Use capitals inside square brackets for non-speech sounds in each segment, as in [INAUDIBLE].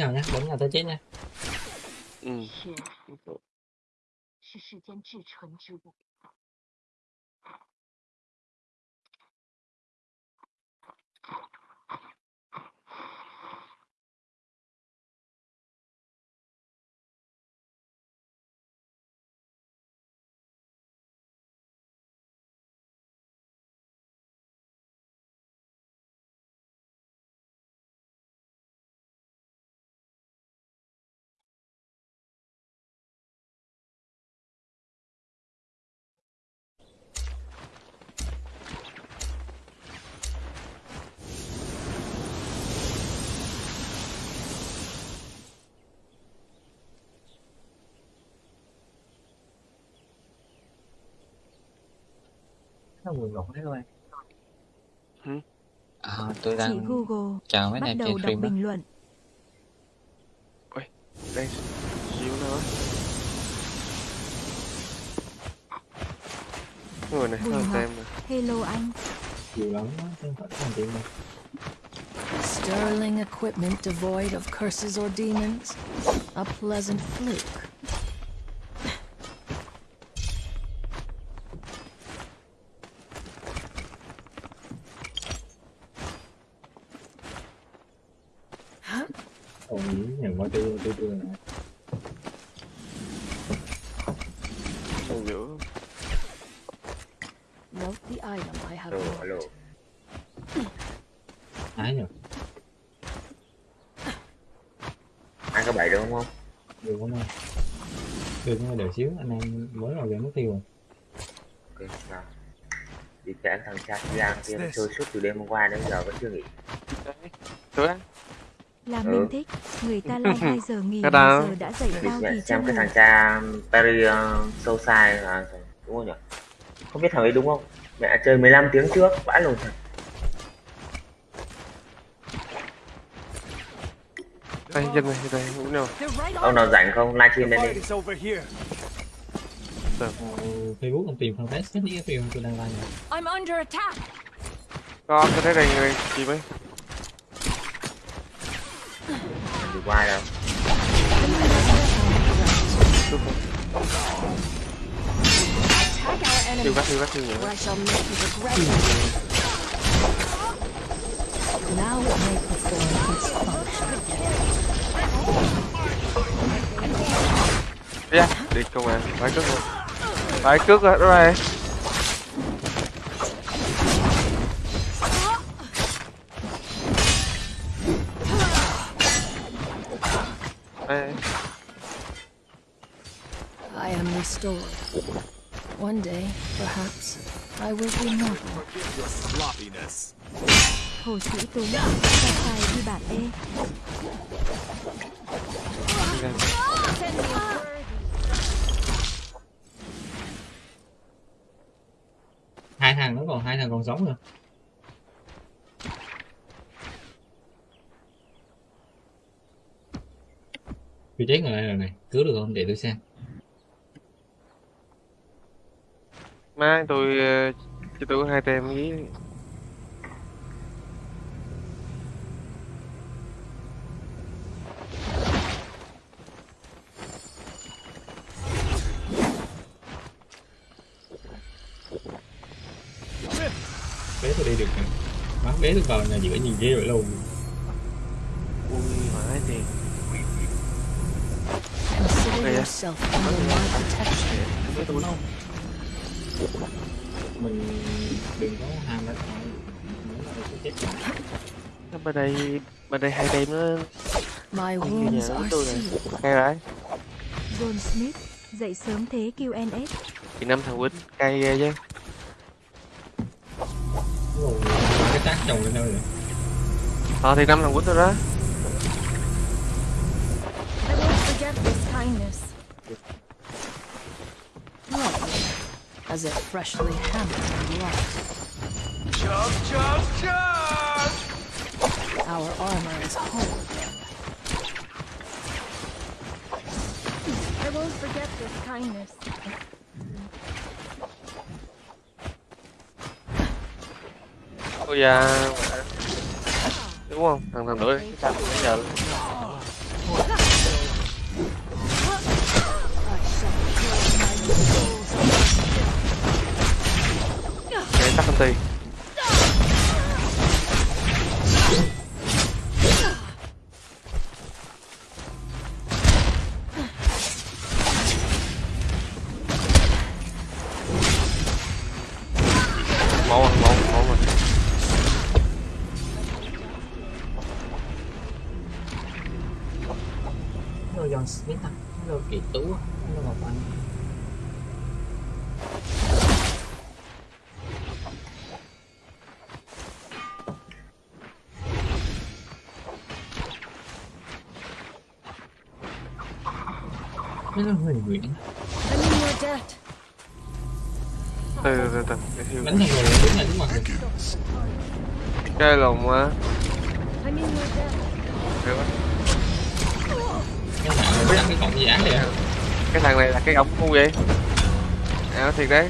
我们俩再 nhé, 是世间至纯之物。Nó buồn ngủ đấy thôi À, tôi Chị đang Google chào mấy bắt em đầu đọc stream bình luận. đây xíu nữa. Người này Bùi tem nè. Hello anh. chiều lắm không phải không tiền đâu Sterling equipment devoid of curses or demons. A pleasant fluke. ôi nhận qua tư tư tư này Ở giữa. Note the item I have alo marked. alo ái nhờ ăn có bảy được không được không anh đợi xíu anh em mới vào game mất tiêu rồi. Ok nào đi chạy thằng cha Giang kia nó chơi suốt từ đêm hôm qua đến giờ vẫn chưa nghỉ. Đấy. Là Ừ. mình thích. Người ta like [LAUGHS] 2 giờ nghỉ giờ đã dậy tao thì xem chân cái thằng cha Perry uh, sâu sai là đúng không nhỉ? Không biết thằng ấy đúng không? Mẹ chơi 15 tiếng trước vãi lồn thật. Đây, dân này, đây, cũng nào. ông nào rảnh không? Livestream lên đi ờ, facebook ông tìm fanpage hết những cái video tôi đang like này I'm under attack. Có, tôi thấy đây, đây, chị mấy. đi qua đâu Attack our Thiêu enemy, các, thiêu các, thiêu nhiều. or I shall make you regret it. Now it may perform its function. Dạ, đi công an, phải cướp rồi. Phải cướp rồi, đó này. Đây, I am restored. One day, perhaps, I will be mortal. Hồ Sĩ Tú. Sao sai đi bạn ê. Hai thằng nó còn hai thằng còn sống nữa vị trí người này rồi này, cứu được không để tôi xem Mai, tôi ờ, cho tôi có hai tem ý. Vào nhà giữa nhìn ghê vậy luôn Ui, tôi không? mình đừng có ham Nó Bên đây, bên đây hai tem nó My wounds nhớ are tôi này. sealed. cay đấy. John Smith. Dậy sớm thế QNS. Thì năm thằng quýnh cay ghê chứ. Cái chồng lên đâu rồi Ờ thì năm thằng quýnh rồi đó. I won't forget this kindness. Lovely, as if freshly hammered and wrought. Our armor is whole again. I won't forget this kindness. Ôi da. Đúng không? Thằng thằng đuổi sao bây giờ Để tắt công ty Kỳ Tú á. Hello Ngọc Anh in your debt. từ từ từ Bánh thằng người đứng là đúng mặt cái lồng á I'm cái thằng này là cái ống ngu vậy? À thiệt đấy.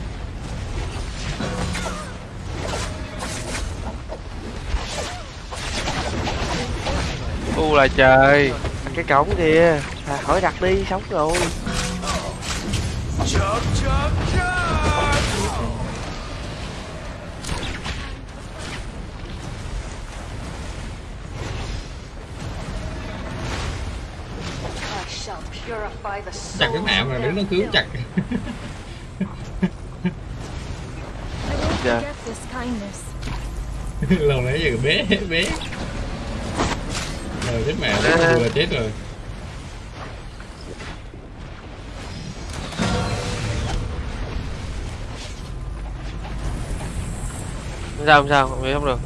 U là trời. Cái cổng kìa. À, khỏi đặt đi sống rồi Chặt cái mạng mà đứng nó cứu chặt. Kindness. [LAUGHS] Lâu nãy giờ bé bé Rồi chết mẹ nó vừa là chết rồi. Không sao không sao không biết không được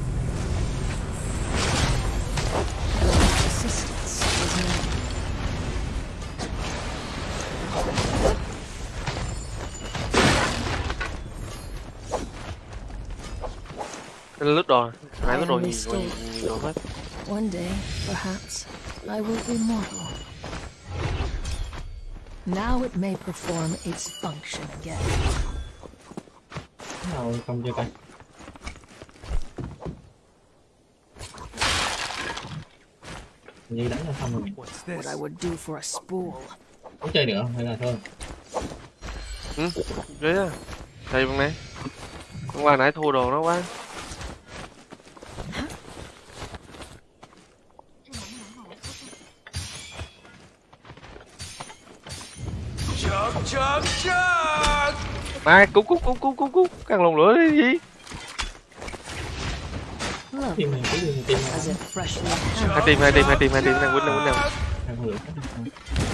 lướt đồ hai lướt đồ stayed. nhiều đồ hết One day, perhaps, I will be mortal. Now it may perform its function again. Nào không cho tay Như đánh là xong rồi What I would do for a spool. Có chơi nữa không? hay là thôi ừ đấy á thầy bằng này hôm qua nãy thua đồ nó quá chớm chớm Mai cú cú cú cú cú cú Càng lồng lửa đi gì? Tìm này cứ tìm tìm Hai tìm hai tìm hai tìm hai tìm Đang quýnh đang quýnh đang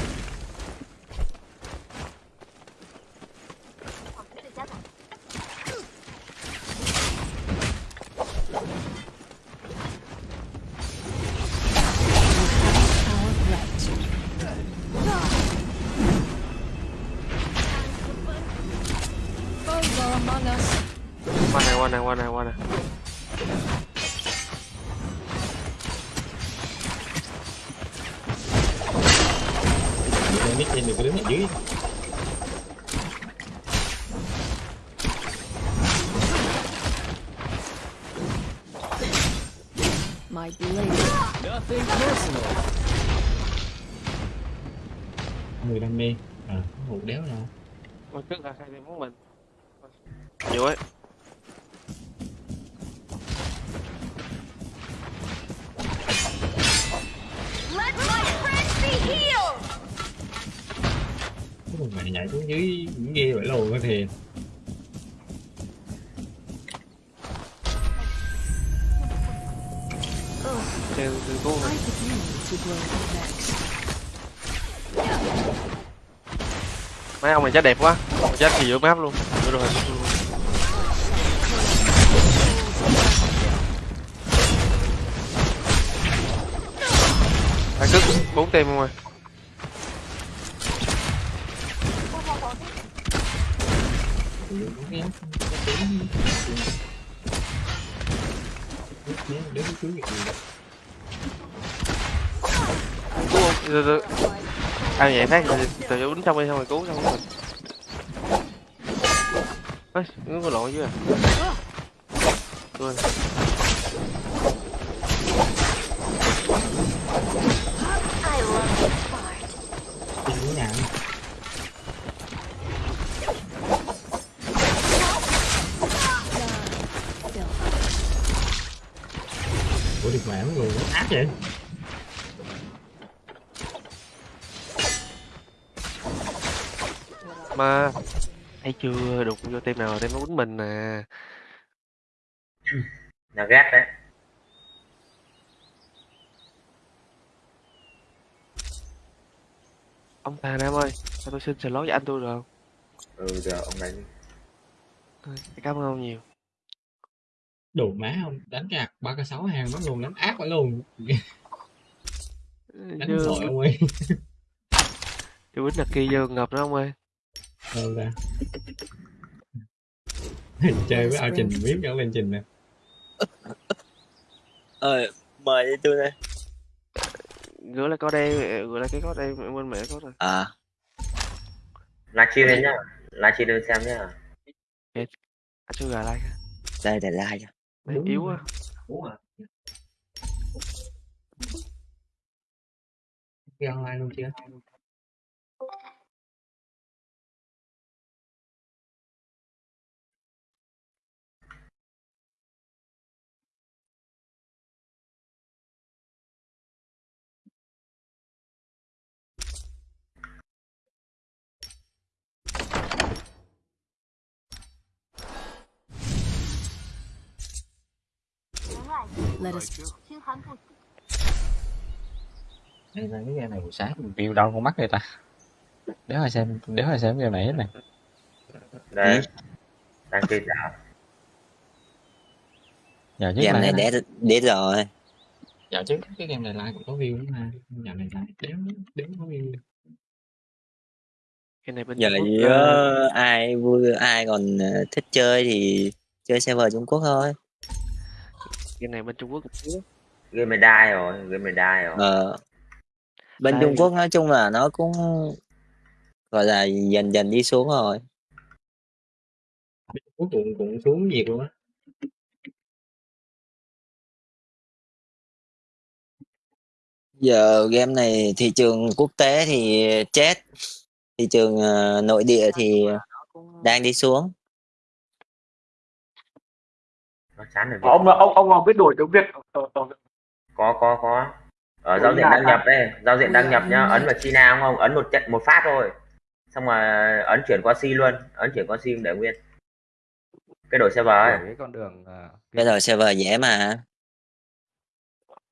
này chết đẹp quá. Chết thì giữa map luôn. Được rồi phải cất bốn tim không ơi cứu không từ từ ai vậy? Phát từ từ, đứng trong đi, xong rồi cứu, xong rồi nó có lộn chứ à quên thấy chưa? Đụng vô team nào team nó quýnh mình nè là ghét đấy. Ông Tà Nam ơi. Cho tôi xin slot với anh tôi được? Không ừ được ông đánh. Ừ, cảm ơn ông nhiều. Đủ má không đánh gạt ba k sáu hàng nó luôn đánh ác quá luôn. Đánh chứ tội ông ơi. Chứ bích là kia vô ngập đó ông ơi đâu ra. Chơi với ao trình biết ở bên trình nè. Ờ, mời đi tôi đây. gửi lại có đây gửi lại cái có đây bên mẹ có rồi. À, livestream lên nhá. Livestream lên xem nhá. Anh chưa gà like đây để like Đúng yếu rồi. quá Cái online luôn chưa Let us... Đây là cái game này buổi sáng mình view đau con mắt đây ta. Để hồi xem, để hồi xem game này hết này đây. Ừ. Đang kia cả Giờ chứ Game này để, để rồi. Dạo trước cái game này lại cũng có view lắm ha. Dạo này lại đếm, đếm có view. Cái này bên giờ là Quốc, ờ, ai vui ai còn ờ, thích chơi thì chơi server Trung Quốc thôi cái này bên Trung Quốc game này đai rồi game này đai rồi Ờ. Bên Tại Trung Quốc nói chung là nó cũng gọi là dần dần đi xuống rồi. cuối cùng cũng xuống nhiệt luôn á Giờ game này thị trường quốc tế thì chết. Thị trường ờ, nội địa thì đang đi xuống. Nó chán rồi ông ông ông biết đổi tiếng việt? Ở, ở, có có có. Ở giao diện đăng nhập đây giao diện đăng nhập nhá. Ấn vào China không không? Ấn một trận một phát thôi. Xong rồi ấn chuyển qua C luôn. Ấn chuyển qua C để nguyên. Cái đổi server ấy. Cái con đường uh, Bây giờ server dễ mà.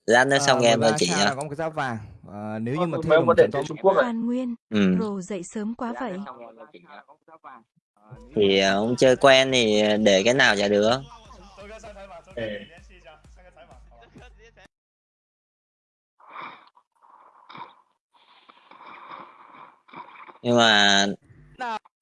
Lát nữa xong game rồi chị là ạ. có một cái giá vàng. Ờ, nếu như mà thêm có tiếng trung quốc à Hoàn Nguyên, Ừ. Rồ dậy sớm quá vậy. Thì ờ, ông chơi quen thì để cái nào chả được. Nhưng mà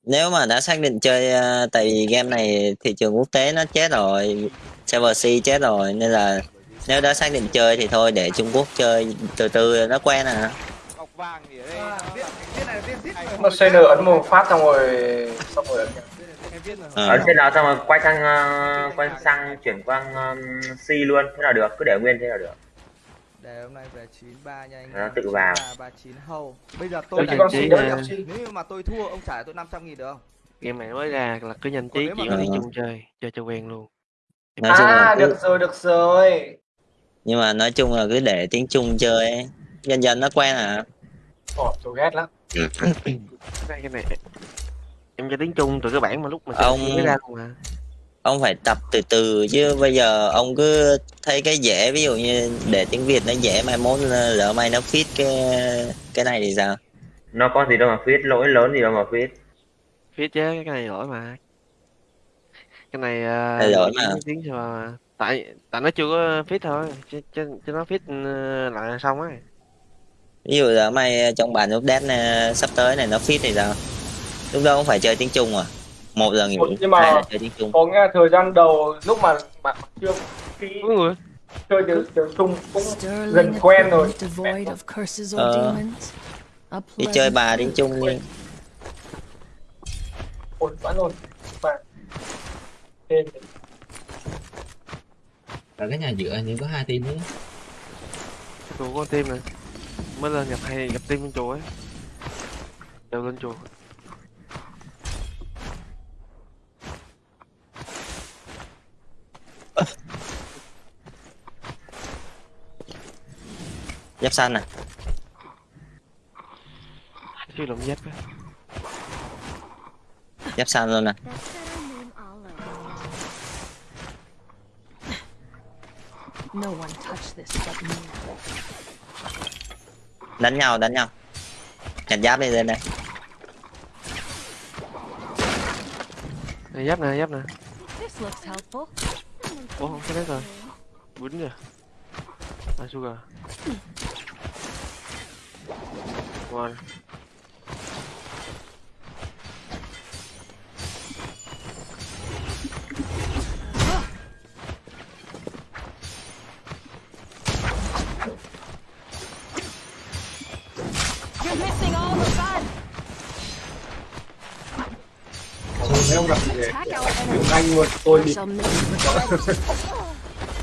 nếu mà đã xác định chơi ờ, tại vì game này thị trường quốc tế nó chết rồi server C chết rồi nên là nếu đã xác định chơi thì thôi để Trung Quốc chơi từ từ nó quen à. Ngọc vàng thì ở đây nó nó CN ấn một phát xong rồi xong rồi là Ờ. ấn trên nào xong rồi quay sang ờ, quay sang chuyển qua um, C luôn thế nào được cứ để nguyên thế nào được đề hôm nay về 93 nha anh Nó em. tự vào. 93, 39 hầu bây giờ tôi chỉ đánh ờ, nhập xí nếu mà tôi thua ông trả tôi 500 nghìn được không game này mới ra là cứ nhanh mà- chỉ có đi Ờ. chung chơi chơi cho quen luôn nói chung là à cứ, được rồi được rồi nhưng mà nói chung là cứ để tiếng Trung chơi ấy. dần dần nó quen à Ồ, tôi ghét lắm cái cái này em cho tiếng Trung từ cái bản mà lúc mà Ông- mới ra luôn mà ông phải tập từ từ chứ bây giờ ông cứ thấy cái dễ ví dụ như để tiếng Việt nó dễ mai mốt lỡ may nó fit cái cái này thì sao? Nó có gì đâu mà viết lỗi lớn gì đâu mà viết phía chứ cái này lỗi mà. Cái này uh, Cái lỗi mà. tiếng sao mà tại tại nó chưa có fit thôi chứ, chứ, chứ nó fit ờ, lại là xong á ví dụ là may trong bản update ờ, sắp tới này nó fit thì sao lúc đó cũng phải chơi tiếng Trung à? Một là nghỉ Nhưng mà- hai là chơi tiếng Trung. có nghe thời gian đầu lúc mà mà chưa người chơi tiếng tiếng trung cũng gần quen rồi. Ờ. thì chơi bà tiếng Trung đi. Ổn quá rồi. Thế- ở cái nhà dựa như có hai team đấy. Chùa con tim này. Mới lên nhập hay gặp tim bên chùa ấy. Đều lên chùa giáp xanh à chứ làm giáp á giáp xanh luôn Allah. No one touched this but me. đánh nhau đánh nhau nhặt giáp đi lên đây này giáp nè giáp nè This looks helpful. Ủa không cái đấy rồi quýnh kìa à sugar one không gặp gì enemy. anh luôn tôi đi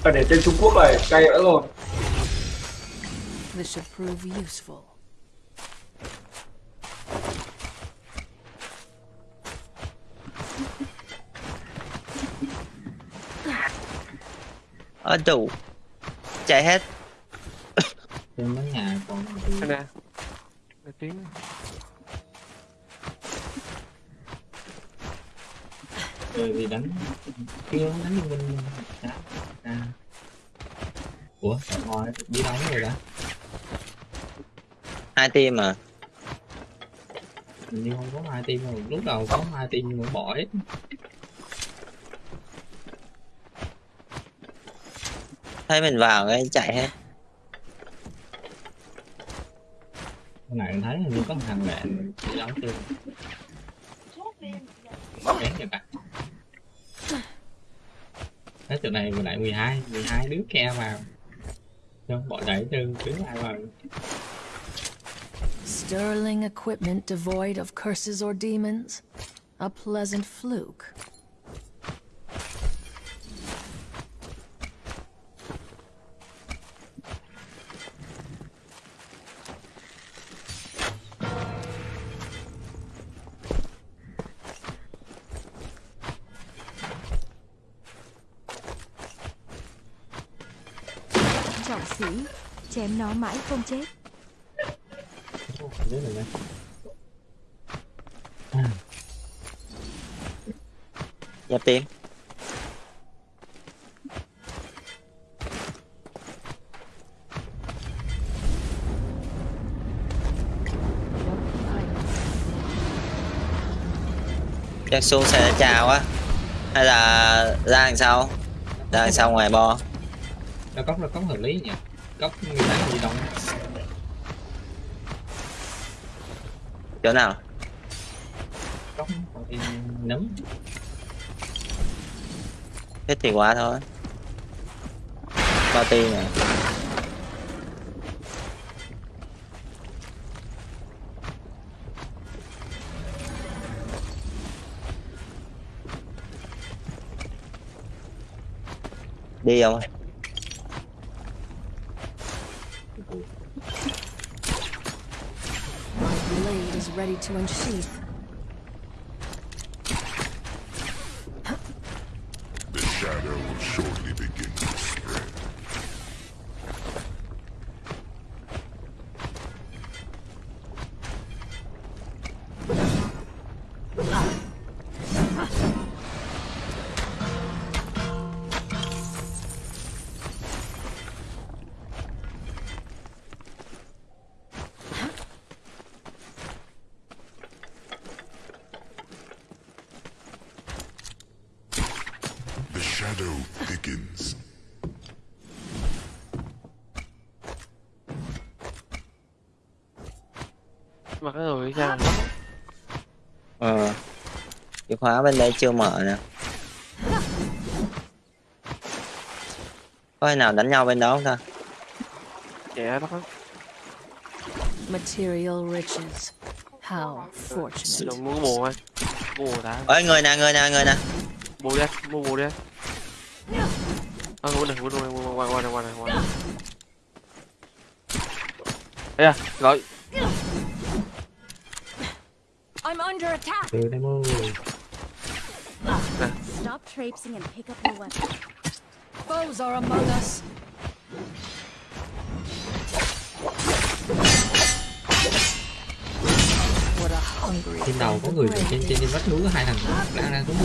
phải để tên Trung Quốc này cay đã rồi. This should prove useful. ở đủ chạy hết. Trên mấy nhà còn nè cái tiếng rồi thì đánh kia đánh liên minh. Đó à. ủa ngoài đi đâu rồi đã hai team mà hình như không có hai team rồi lúc đầu có hai team nhưng mà bỏ hết. Thấy mình vào cái chạy hết hôm nay thấy hình như có thằng đi đâu chưa? Bén cho bạn Thế chỗ này vừa lại 12 12 đứa kia vào Cho bỏ đẩy từ đứa ai vào Sterling equipment devoid of curses or demons. A pleasant fluke. Nó mãi không chết. Đứa này đây giáp team chắc xuống xe chào á. Hay là ra đằng sau ra đằng sau ngoài bo? Nó cốc nó cốc hợp lý nhỉ Cốc người ta gì đâu chỗ nào? Cốc nấm. Thích thì quá thôi. Bao tiền à? Đi không to unsheath. Khóa bên đây chưa mở nè. Có ai nào đánh nhau bên đó không ta? Trẻ đó Material riches. How fortunate. rồi mua thôi. Mua bùa đã. Ơi người nè người nè người nè. Bùa đi mua bùa đi. Ờ mua này mua này mua qua qua này qua này qua này Ê à, gọi. I'm under attack. Từ đây traipsing and pick up your weapon. Foes are among us. What a hungry Trên đầu có người trên trên vách núi có hai thằng đang đang xuống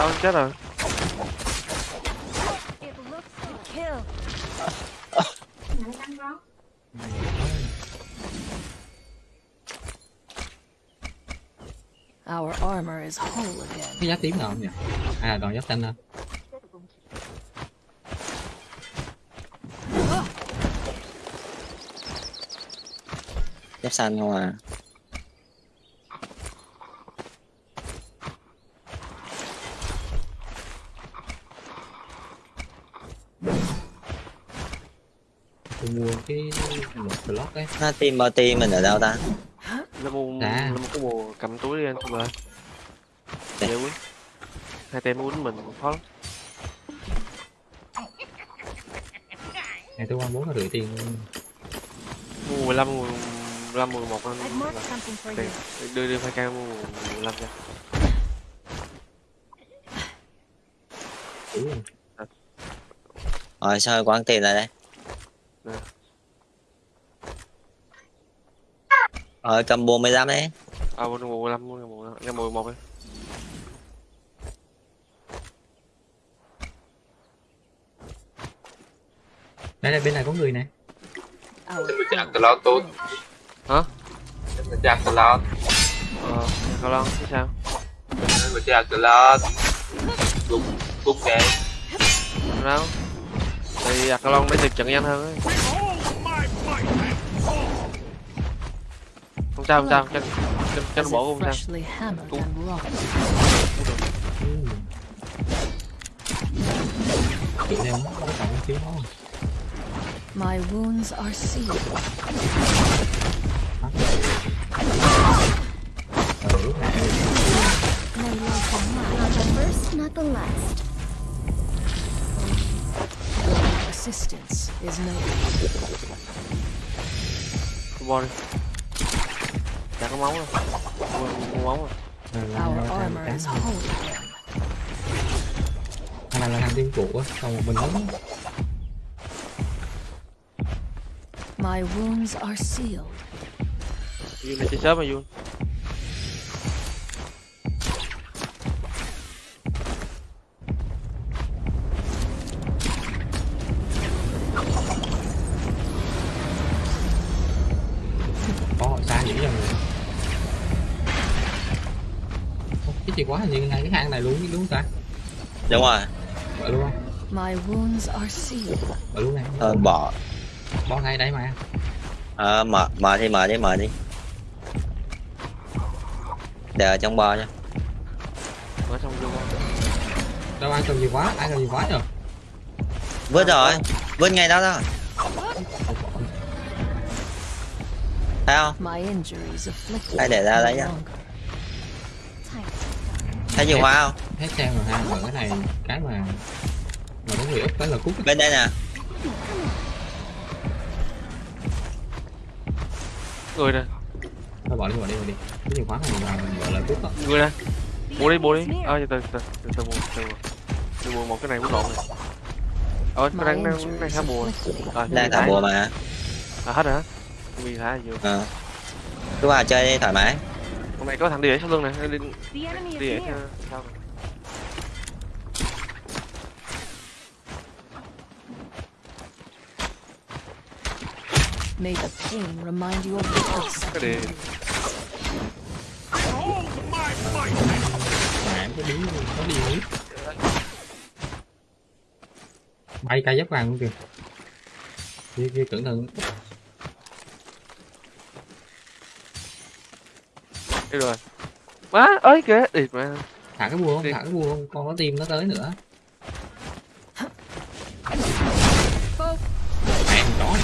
Đâu chết rồi Our armor is whole again. Cái giá tím nào không nhỉ? À đòn giáp xanh ha. Giáp xanh không à? Mua cái một slot đấy nó team bao team mình ở đâu ta Nó mua Dạ. nó mua cái bùa cầm túi đi anh không ơi. Dạ. Dễ quý. Hai tem quýnh mình khó lắm. này tôi qua bốn là rưỡi tiền Mua 15 15 11 anh. I've marked something for Tiền. you. Đưa đưa hai ca mua 15 cho. đủ rồi sao quăng tiền lại đây Nè. rồi cầm bùa 15 đấy À mua mua 15 mua mua cái 11 đi. đây đây bên này có người này Our chạm từ lót tốt Hả? chạm từ lót Ờ, cao lon chứ sao? mà chạm từ lót cũng cũng cái Đâu? Thì giặt cao lon để được trận nhanh hơn ấy. Không sao không sao, cho cho, cho nó bỏ không sao. không My wounds are sealed. ờ lúc này Not the first, not the last. Your assistance is noted. Tôi bo đi. Chả có máu đâu. Mua, mua máu rồi. là là Our là armor is là whole again. là là thằng tiên trụ á còn một mình lớn My wounds are sealed. Duyên này chơi sớm cái chìa khóa hình như ngay cái hang này luôn đúng không ta? Đúng rồi. Mở luôn không? My wounds are sealed. mở luôn này. Thôi bỏ bỏ ngay đấy mà. Ờ, mở mở đi mở đi mở đi. Để ở trong bo nha. Mở xong vô con. đâu ai cầm chìa khóa ai cầm chìa khóa rồi vứt rồi. vứt ngay đó thôi thấy không? Hãy để ra đấy nhá. Thấy chìa khóa không hết xem rồi ha mở cái này cái mà mà có người úp tới là cút bên đây nè Người nè, thôi bỏ đi bỏ đi bỏ đi cái chìa khóa này là gọi là cút đó người nè. Mua đi, mua đi. Ờ, từ từ từ từ từ mua, từ. Từ mua một cái này cũng lộn này. Ờ, nó đang đang đang thả bùa. Ờ, đang thả bùa mà À hết rồi hả? Vì thả vừa. ờ cứ vào chơi đi thoải mái Hôm nay có thằng đi ở sau lưng nè, đi đi near. sau. Này. May the pain remind you of the mà em có biến có đi bay cây giáp vàng luôn kìa kia kia cẩn thận đi rồi. Má, ơi kìa, đi mà. thả cái bùa không Đi. thả cái bùa không con có tim nó tới nữa mẹ chó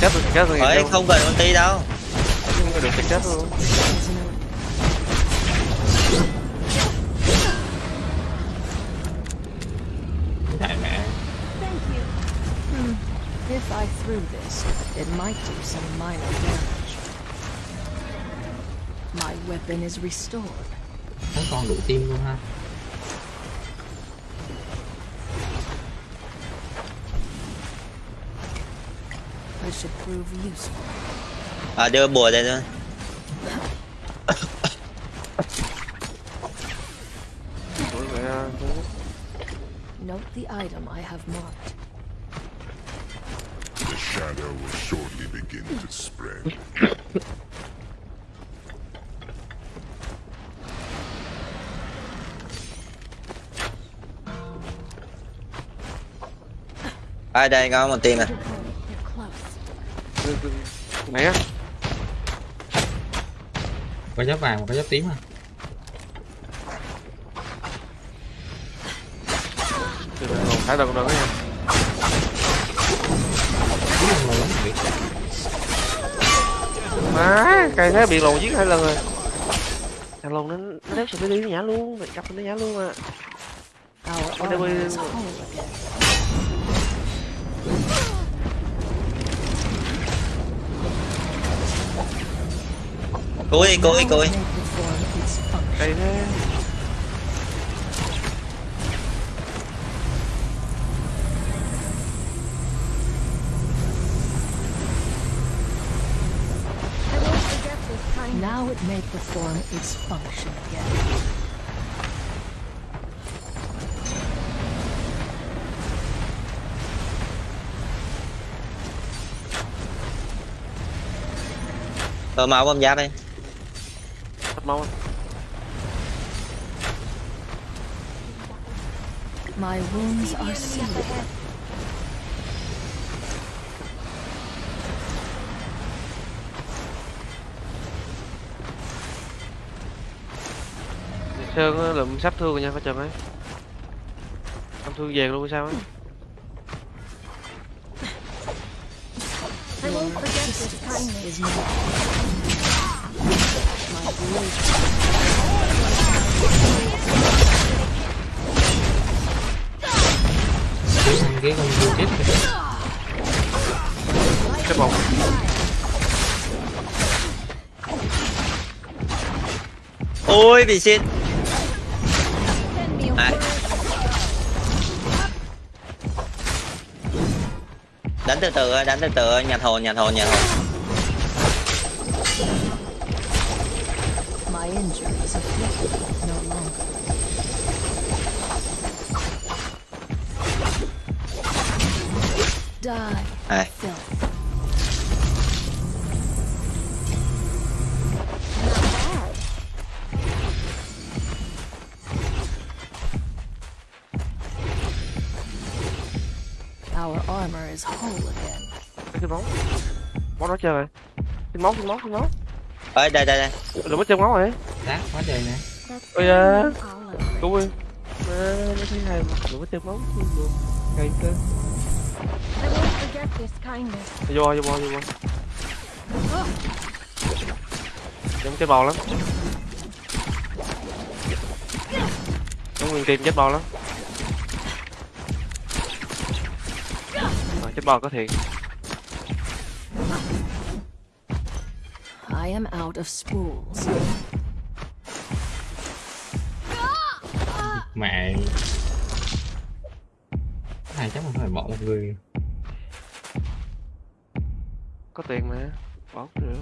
Chết rồi, chết rồi. ấy không cần ulti đâu không có được cái chết luôn. Hmm. If I threw this, it might do some minor damage. My weapon is restored. nó con đủ tim luôn ha It should prove useful. à, đưa bùa đây thôi Note the item I have marked. The shadow will shortly begin to spread. [LAUGHS] ở đây có một team này á. Có giáp vàng và có giáp tím à hồn thả đừng đừng nha. Má cây thế bị lồn giết hai lần rồi. Thằng lồn nó nó đéo sẽ đi nhả luôn mày cặp nó nhả luôn à Our What do cúi it may perform its function. cây thế I won't forget this kindness. Now it may perform its function again. tôi máu bom giáp đi anh. My wounds are sealed. á, lụm sắp thương rồi nha phải chừng ấy không thương vàng luôn sao á I won't forget this kindness. Cái thằng kia con vừa chết rồi. cái bóng ôi bị à. word. đánh từ từ ơi, đánh từ từ ơi, nhặt hồn nhặt hồn nhặt đó chơi rồi. Xin máu xin máu xin máu. Ơi đây đây đây. Đừng có chơi máu rồi. Đát quá trời nè. Ôi da. Đúng rồi Má, nó thấy hay mà. Đừng có chơi máu cây cơ. Vô vô vô vô. Giống chết bò lắm. Giống nguyên team chết bò lắm. Chết bò có thiệt I am out of spools. Mẹ. Hai chắc không phải bỏ một người. có tiền mà bỏ được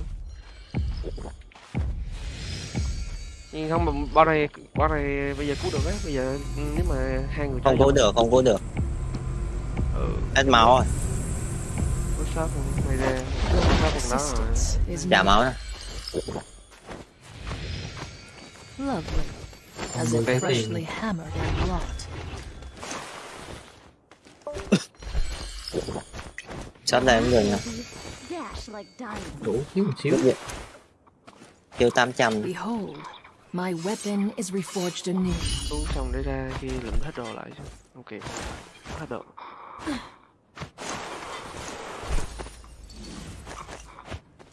nhưng không mà bao này bao này bây giờ cứu được á bây giờ nếu mà hai người không cứu được không cứu được ừ hết máu rồi có sót không mày ra needed. máu nè Lovely. As if freshly hammered and wrought. sót đây cũng được nè Dash like diamonds. Đủ xíu một xíu. kêu 800 Behold, my weapon is reforged anew. cứu xong để ra khi lượm hết đồ lại kịp hết đồ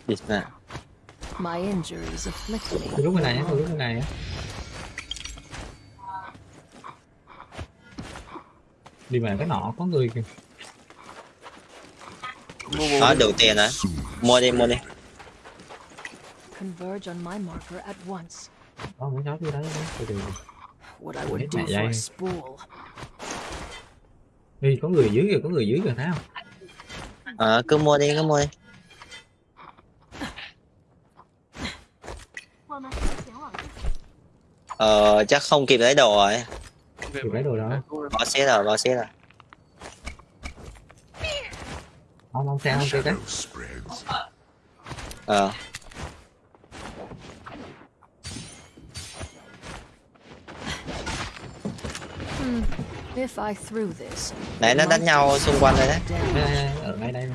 Địt nè My injuries afflict me. Tôi lúc bên này á, tôi lúc bên này á. Đi mà cái nọ có người kìa. nói đủ tiền rồi mua đi mua đi Converge on my marker at once. Có mấy cháu dưới đấy đó. Từ từ. What I would do for a dây. spool. Ê, có người dưới kìa, có người dưới kìa thấy không? ờ cứ mua đi cứ mua đi ờ chắc không kịp lấy đồ rồi Thì lấy đồ đó. bỏ xé rồi bỏ xé rồi Không, không xe, không xe đấy. ờ Hmm. If I threw this, nãy nó đánh nhau xung quanh đấy. Đây, đây, ở ngay đây.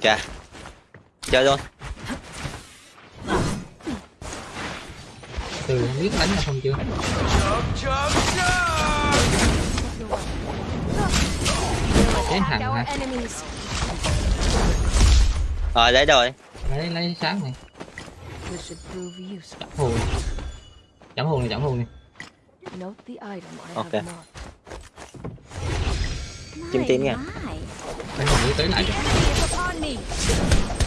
kìa chơi luôn Từ không biết đánh hay không chưa? Chết hẳn hả? rồi đấy rồi Lấy, lấy sáng này. Chấm hồn. Chấm hồn này, chấm hồn này. Marked. Chim tím nha Đánh hồn mới tới lại. Rồi,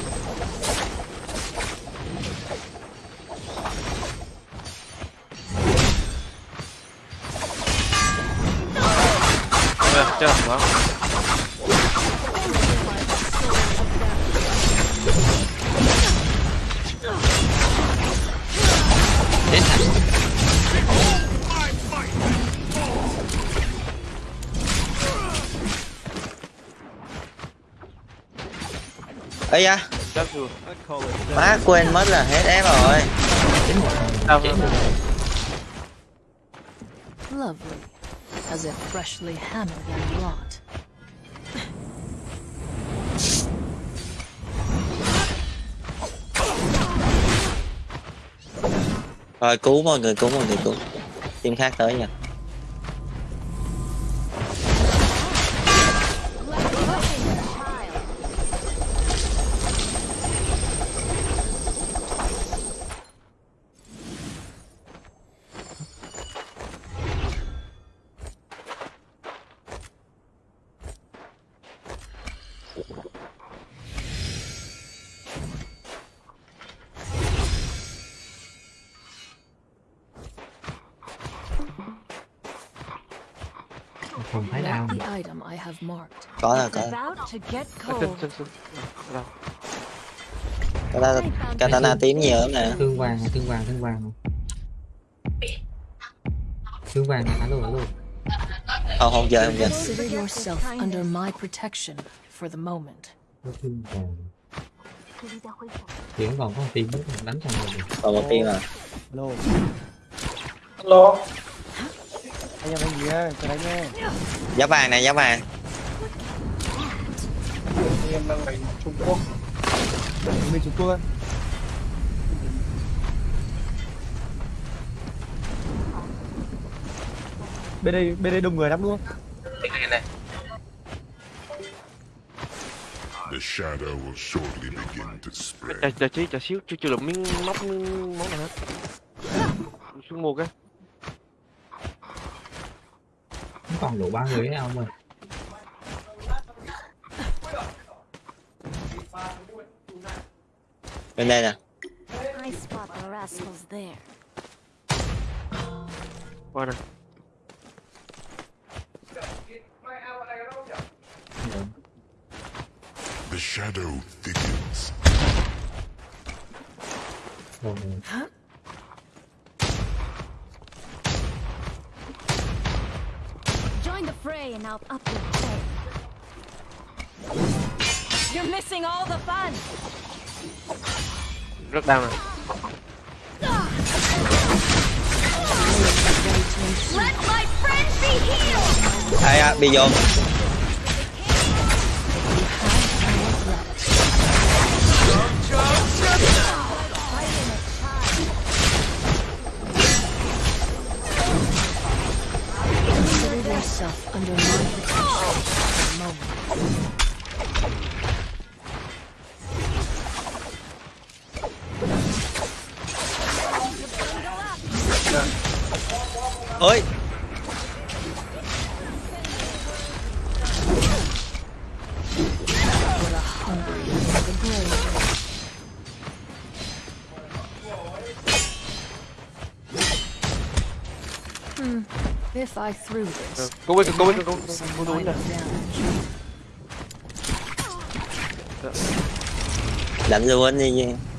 chơi đó Chết hẳn. ấy da. Má quên mất là hết ép rồi. Sao Chết một Lovely. As if freshly hammered and wrought. rồi cứu mọi người, cứu mọi người, cứu team khác tới nha Katana, katana tím nhiều lắm nè. Thương vàng, thương vàng, thương vàng Thương vàng, alo, alo. Không, không chơi, không chơi. Consider yourself under my protection for the moment. Thương vàng. Tiếng còn có một tiếng, đánh thằng rồi Còn một tiếng à Alo Alo Anh em anh gì ơi? Chờ đánh nha Giá vàng này, giá vàng em đang đánh Trung Quốc. Mình Trung Quốc ơi. Bên đây bên đây đông người lắm luôn. The shadow will shortly begin to spread. chờ chờ chờ xíu chưa chưa được miếng móc miếng món nào hết xuống mua cái Vẫn còn đủ ba người ấy ông ơi. Bên đây I spot the rascals there. qua The shadow thickens. Rồi, Join the fray and I'll up your pay. You're missing all the fun. Rất đau healed. ai à bị yourself under my protection for the moment. Ơi. Hmm. If I threw this, biết cố biết it cố might do some cố cố minor nè damage. đánh luôn đi nha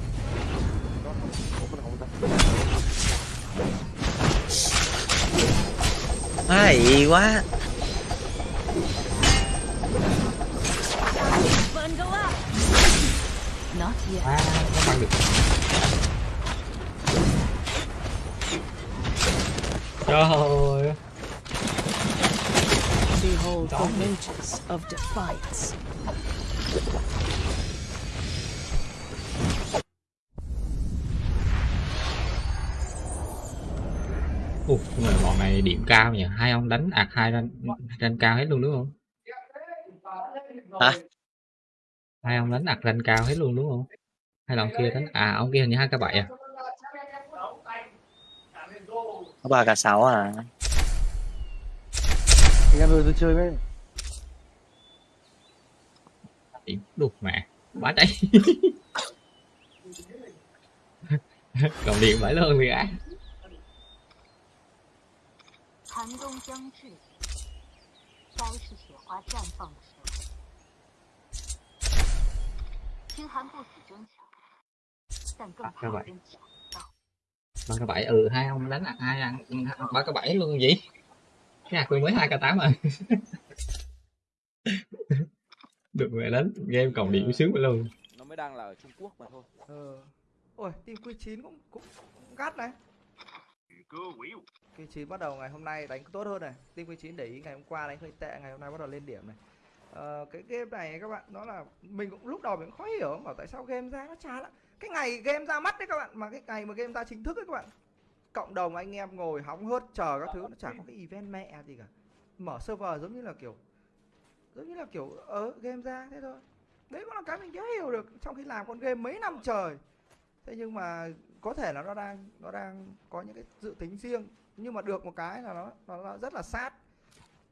hay quá à, nó băng được trời ơi Behold the of defiance. Cao nhỉ? Hai ông đánh ạc hai rank rank cao hết luôn đúng không? Hả? Hai ông đánh ạc rank cao hết luôn đúng không? Hay là ông kia đánh à ông kia hình như hai k bảy à? Có ba cả sáu à? Anh em ơi tôi chơi với đục mẹ. Quá cháy [LAUGHS] còn điện phải luôn thì á 寒冬将至，该是雪花绽放的时候。清寒不死争强，但更怕人抢不到。 ba k bảy ừ hai ông đánh ạc hai ăn ba k bảy luôn gì cái ạc mới hai k tám rồi [LAUGHS] được mẹ đánh game còn điểm sướng vậy luôn nó mới đang là ở Trung Quốc mà thôi Ờ. Ôi, team Q9 cũng cũng, cũng gắt này. Q9 bắt đầu ngày hôm nay đánh tốt hơn này. Team Q9 để ý ngày hôm qua đánh hơi tệ, ngày hôm nay bắt đầu lên điểm này. Ờ, cái game này các bạn nó là mình cũng lúc đầu mình cũng khó hiểu bảo tại sao game ra nó chán lắm. Cái ngày game ra mắt đấy các bạn, mà cái ngày mà game ra chính thức đấy các bạn. Cộng đồng anh em ngồi hóng hớt chờ các thứ nó chẳng có cái event mẹ gì cả. Mở server giống như là kiểu giống như là kiểu ờ game ra thế thôi. Đấy cũng là cái mình chưa hiểu được trong khi làm con game mấy năm trời thế nhưng mà có thể là nó đang nó đang có những cái dự tính riêng nhưng mà được một cái là nó nó, nó rất là sát.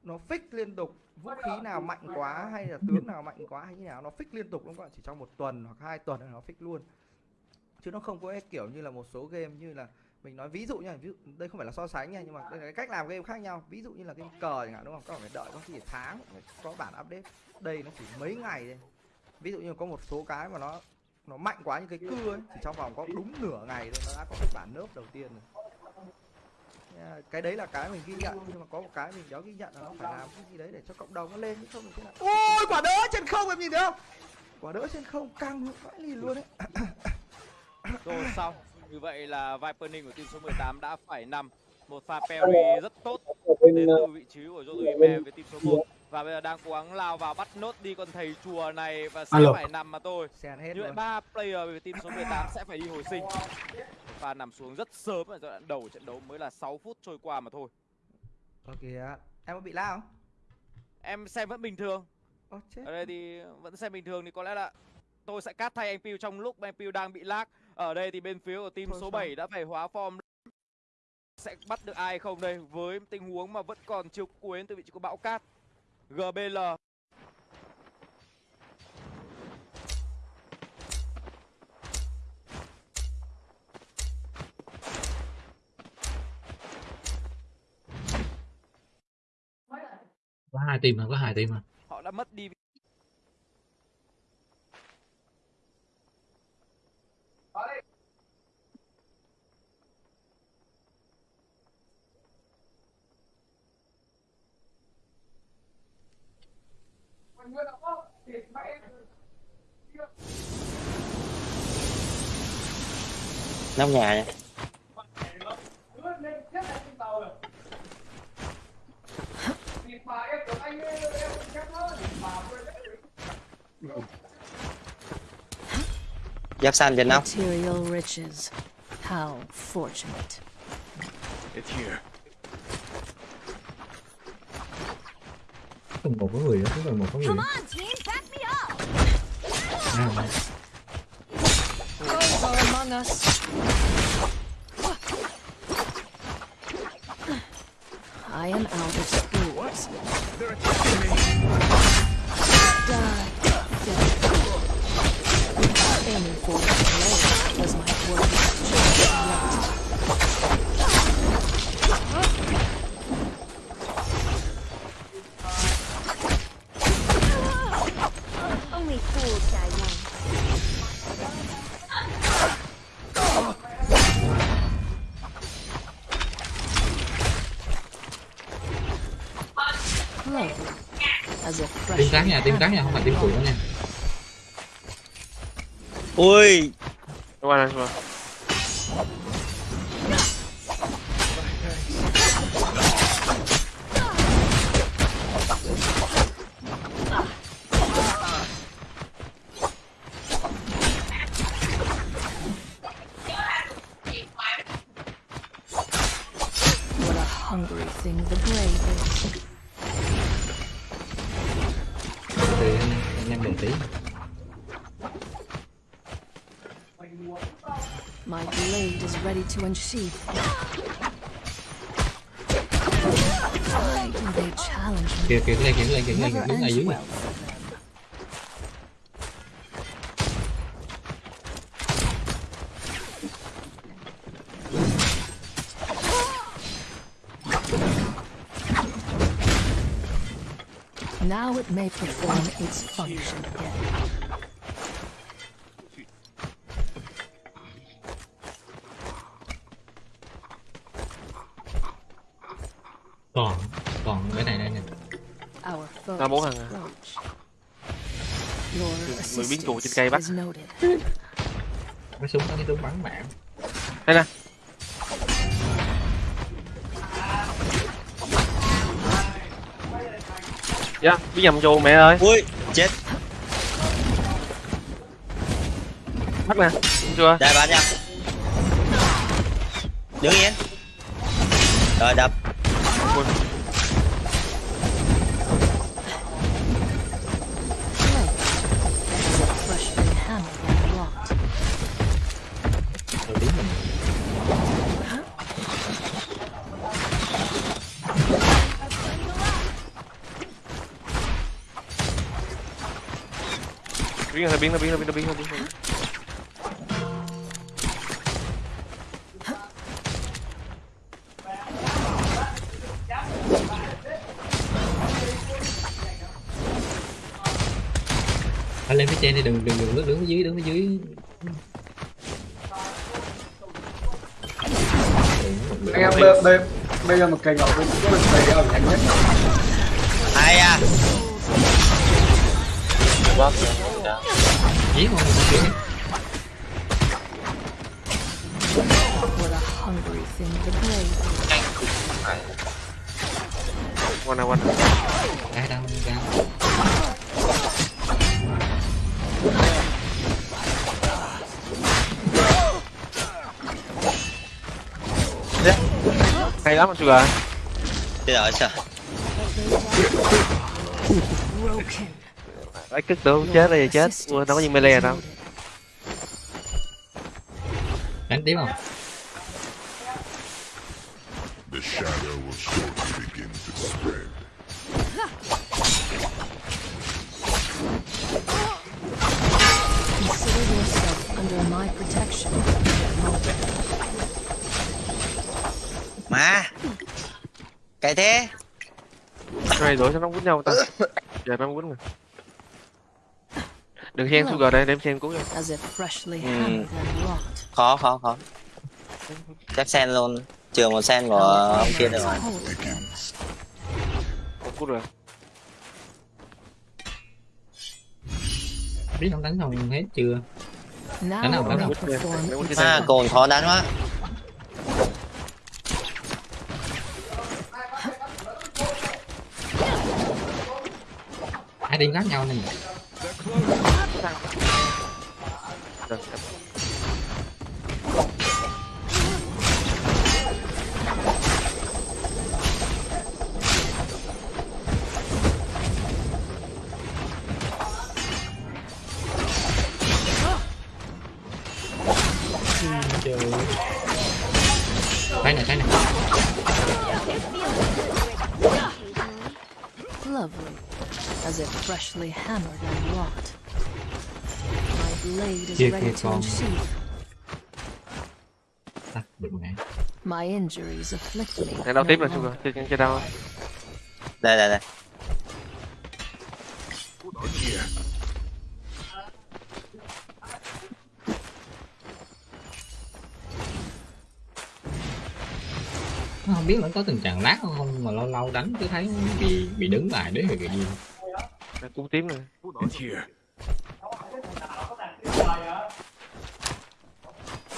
Nó fix liên tục vũ khí nào mạnh quá hay là tướng nào mạnh quá hay như nào nó fix liên tục đúng không ạ chỉ trong một tuần hoặc hai tuần là nó fix luôn. Chứ nó không có cái kiểu như là một số game như là mình nói ví dụ nha ví dụ đây không phải là so sánh nha nhưng mà đây là cái cách làm game khác nhau. Ví dụ như là game cờ chẳng hạn đúng không? Các bạn phải đợi có khi tháng có bản update. Đây nó chỉ mấy ngày thôi. Ví dụ như có một số cái mà nó nó mạnh quá như cái cưa ấy chỉ trong vòng có đúng nửa ngày thôi nó đã có cái bản nớp đầu tiên rồi. Cái đấy là cái mình ghi nhận nhưng mà có một cái mình đéo ghi nhận là nó phải làm cái gì đấy để cho cộng đồng nó lên chứ không thì thế nào. Ôi quả đỡ trên không em nhìn thấy không? Quả đỡ trên không căng vãi lìn luôn đấy [COUGHS] rồi xong. Như vậy là Viperning của team số 18 đã phải nằm. Một pha parry rất tốt đến từ vị trí của Josuime với team số 1 và bây giờ đang cố gắng lao vào bắt nốt đi con thầy chùa này và sẽ Alo. phải nằm mà thôi. Luôn ba player về team số 18 sẽ phải đi hồi sinh. Và nằm xuống rất sớm ở giai đoạn đầu trận đấu mới là 6 phút trôi qua mà thôi. Ok em có bị lao? Không em xem vẫn bình thường. Chết. Ở đây thì vẫn xem bình thường thì có lẽ là tôi sẽ cắt thay anh Piu trong lúc anh Piu đang bị lag. Ở đây thì bên phía của team Thôi số sao? 7 đã phải hóa form. Sẽ bắt được ai không đây? Với tình huống mà vẫn còn chiều cuối từ vị trí của bão cát GBL có hai team mà có hai team mà họ đã mất đi nóc nhà nha giáp xanh trên nóc Material riches. How fortunate. It's here. Tầng một có người đó tầng một có người Come on, team, back me up. à, Those are among us. I am out of spools. Die, death. Aiming for the blade was my word. Trắng nha tim trắng nha không phải tim cuộn nha. Ui. Qua đây qua What to unsheath. Why do they challenge me? kìa kìa cái này kìa cái này kìa cái này này dưới này. Now it may perform its function again. Bốn thằng à. Người biến trụ trên cây bắt. cái súng đó cái súng bắn bạn đây nè. Dạ bí nhầm vô mẹ ơi. Ui chết. Bắt nè Đúng chưa? Đây bắn nha. Đứng yên. Rồi đập biến ra biến ra biến ra anh lên phía trên đi đừng đừng đừng đứng đứng dưới đứng phía dưới. Anh em bây, bây, bây giờ một cây ngọc cũng có được xây ở nhanh nhất. Hay à? Không giết What a hungry thing the brave is. qua nè qua nè ra đâu ra hay lắm anh chưa chết rồi sao lấy cất được chết đây chết. Ui, đâu có gì melee đâu. Đánh tiếp không? The shadow will shortly begin to spread. Consider yourself under my protection. mà! Cái thế! Cái này đổi cho nó quýnh nhau ta. Giờ nó quýnh rồi đừng xen sugar đây cuối. If freshly Hmm. hammered and wrought. khó khó khó. Chắc sen luôn. Trừ một sen của ông kia được rồi một cút rồi. Biết không đánh không hết chưa? Đánh nào, it đánh its à cồn khó đánh quá. Hai team khác nhau Rồi, này cái này lovely, as if freshly hammered and wrought. Is Kia ready to con. unsheath. My injuries afflict me. này đâu no tiếp longer. sugar chơi chơi đâu đây đây đây không biết nó có tình trạng lát không mà lâu lâu đánh cứ thấy bị bị đứng lại đấy rồi cái gì cú tím Here.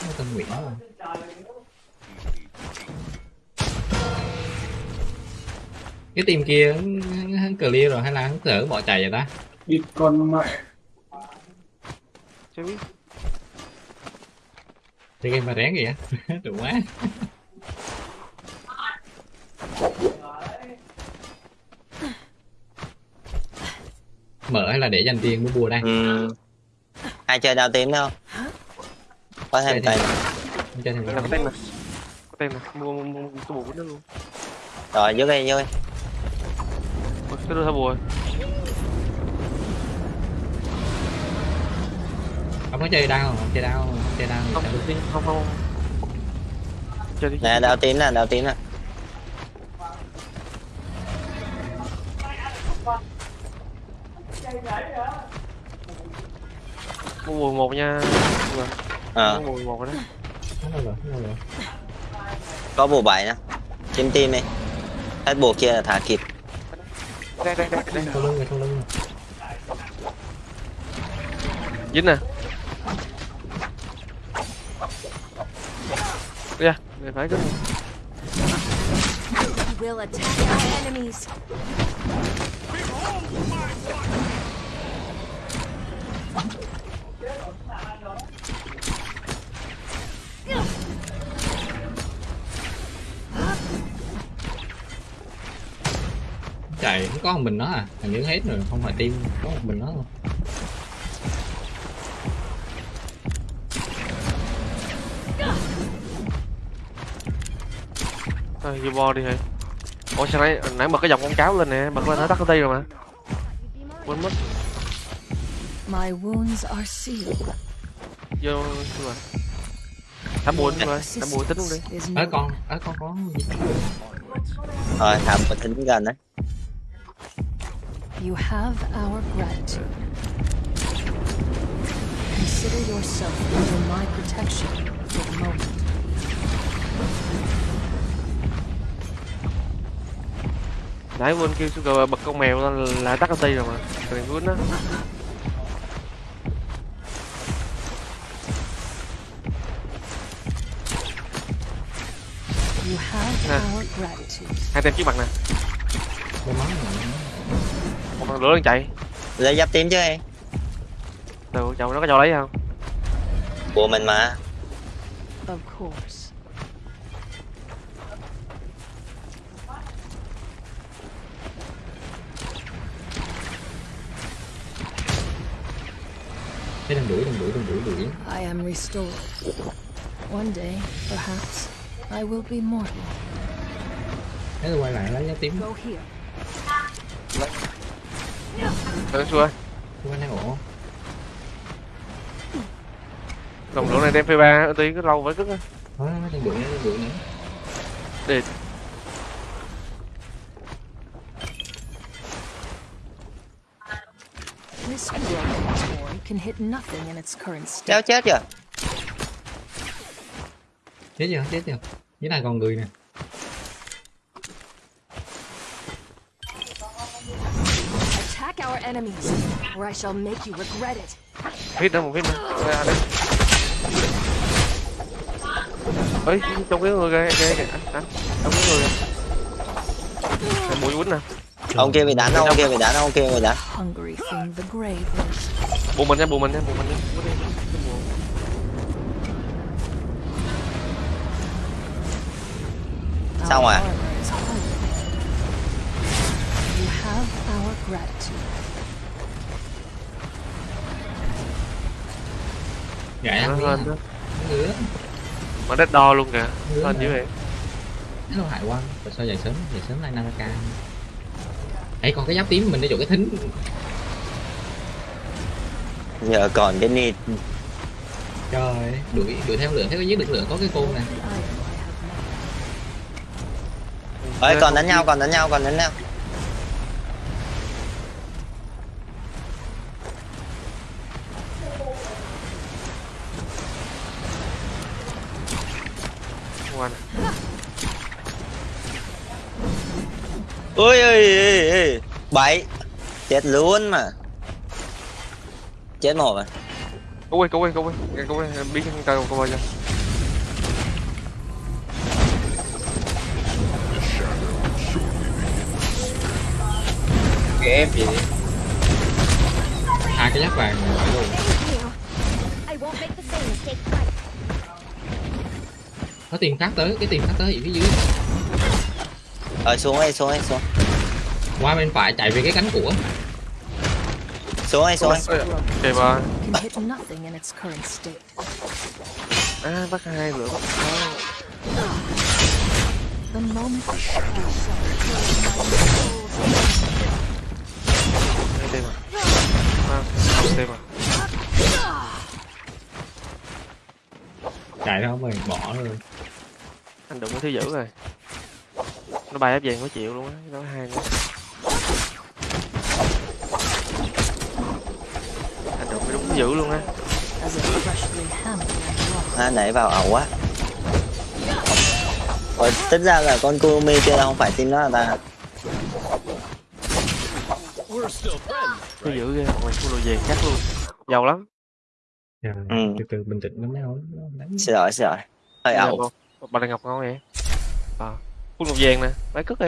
Nó tên Nguyễn không cái team kia hắn- hắn clear rồi hay là hắn cỡ bỏ chạy vậy ta? Địt con mẹ. chưa biết. Thì game mà rén kìa đủ quá. Mở hay là để dành tiền mua bùa đây? Ừ. ai chơi đao tím đâu. Có thêm Không chơi thì Đây là có tem nè mua mua, mua, bùa của nó luôn. Rồi dưới đây dưới cái đưa theo bùa? Không có chơi đau không? Chơi đau không chơi đau không đi không không chơi đi nè đao tím nè đao tím nè mua bùa một nha. Ờ mua bùa một rồi đó. Có bùa bảy nè. Chim tim đi. Hết bùa kia là thả kịp. Đây đây đây đây. Lưng sau lưng dính nè. Kìa, để phải cái Chạy không có một mình nó à? Hình như hết rồi không phải team có một mình nó thôi Thôi, vô bo đi hả ủa sao nãy nãy bật cái dòng con cáo lên nè bật lên nó tắt cái tay rồi mà. Quên mất. My wounds are sealed. vô rồi thả bùa đúng rồi thả bùa tính luôn đi. Is ở no con ở con có gì rồi thả một tính gần đấy You have our gratitude. Consider yourself under my protection for the moment. nãy quên kêu sugar bật con mèo lên là tắt cái tay rồi mà. Đừng quên đó Nè. our gratitude. hai tem trước mặt nè một con lửa đang chạy lấy giáp tím chứ em đâu chồng nó có cho lấy không của mình mà Of course. đừng đuổi đừng đuổi đừng đuổi đuổi I am restored. One day, perhaps, I will be mortal. thế tôi quay lại lấy giá tím Go here. Ờ, xua tôi quay này ổ đồng lửa này đem phê ba tí cái lâu cất á thôi đừng đuổi nữa đừng đuổi nữa để This broken toy can hit nothing in its current kéo state. chết chưa chết chưa chết chưa dưới này còn người nè. Attack our enemies, or I shall make you regret it. hit nữa một hit nữa. À, đây. Ấy trong cái người kìa kìa kìa. Anh trong cái người kìa. Mũi quýnh nè. Ông kia bị đánh ông kia bị đánh ông kia bị đánh. Hungry thing the grave is. bù mình nha bù mình nha bù mình nha our gratitude. gãy nó ăn lên miếng đó. Mà đất đo luôn kìa. Lên dữ vậy. Nó hại quan tại sao dậy sớm? Dậy sớm lại Naraka ấy còn cái giáp tím mình đi chỗ cái thính. Giờ còn cái nịt trời đuổi đuổi theo lửa. Thấy có giết được lửa có cái côn nè Ơi còn đánh nhau, còn đánh nhau, còn đánh nhau. Ôi ơi. Bảy. Chết luôn mà. Chết một rồi Cậu ơi, cậu ơi, cậu ơi. Cậu ơi, biết không tao cậu ơi. kìa em vậy? Hai cái giáp vàng này phải luôn. Có tiền khác tới cái tiền khác tới ở phía dưới? Rồi xuống ấy xuống ấy xuống. Qua bên phải chạy về cái cánh của. Xuống ấy xuống ấy ok ba à bắt hai lửa bắt hai. Tên à. À, à. chạy đâu mày bỏ rồi Anh đụng cái thứ dữ rồi. Nó bay ép vàng có chịu luôn á, nó hai nữa. Anh đụng cái đúng thứ dữ luôn á. à, đẩy vào ẩu quá Ủa, tính ra là con Kurumi kia là không phải team đó là ta Thứ dữ ghê, mày full đồ vàng chắc luôn. Giàu lắm. Dạ, Ừ. từ từ bình tĩnh lắm đánh xin lỗi xin lỗi hơi ẩu bà- đang ngọc ngon vậy. À, full đồ vàng nè, lấy cất đi.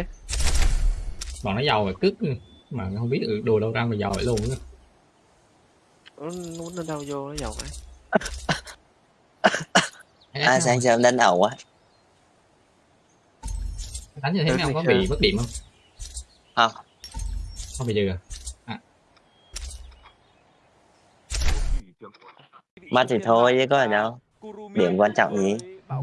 bọn nó giàu rồi cứt mà không biết được đồ đâu ra mà giàu vậy luôn á. Nó muốn lên đâu vô nó giàu ấy. à sáng sớm đánh ẩu quá đánh như thế mấy ông có bị mất điểm không không không bị dư à mất thì thôi chứ có ở đâu. Điểm quan trọng gì? [LAUGHS]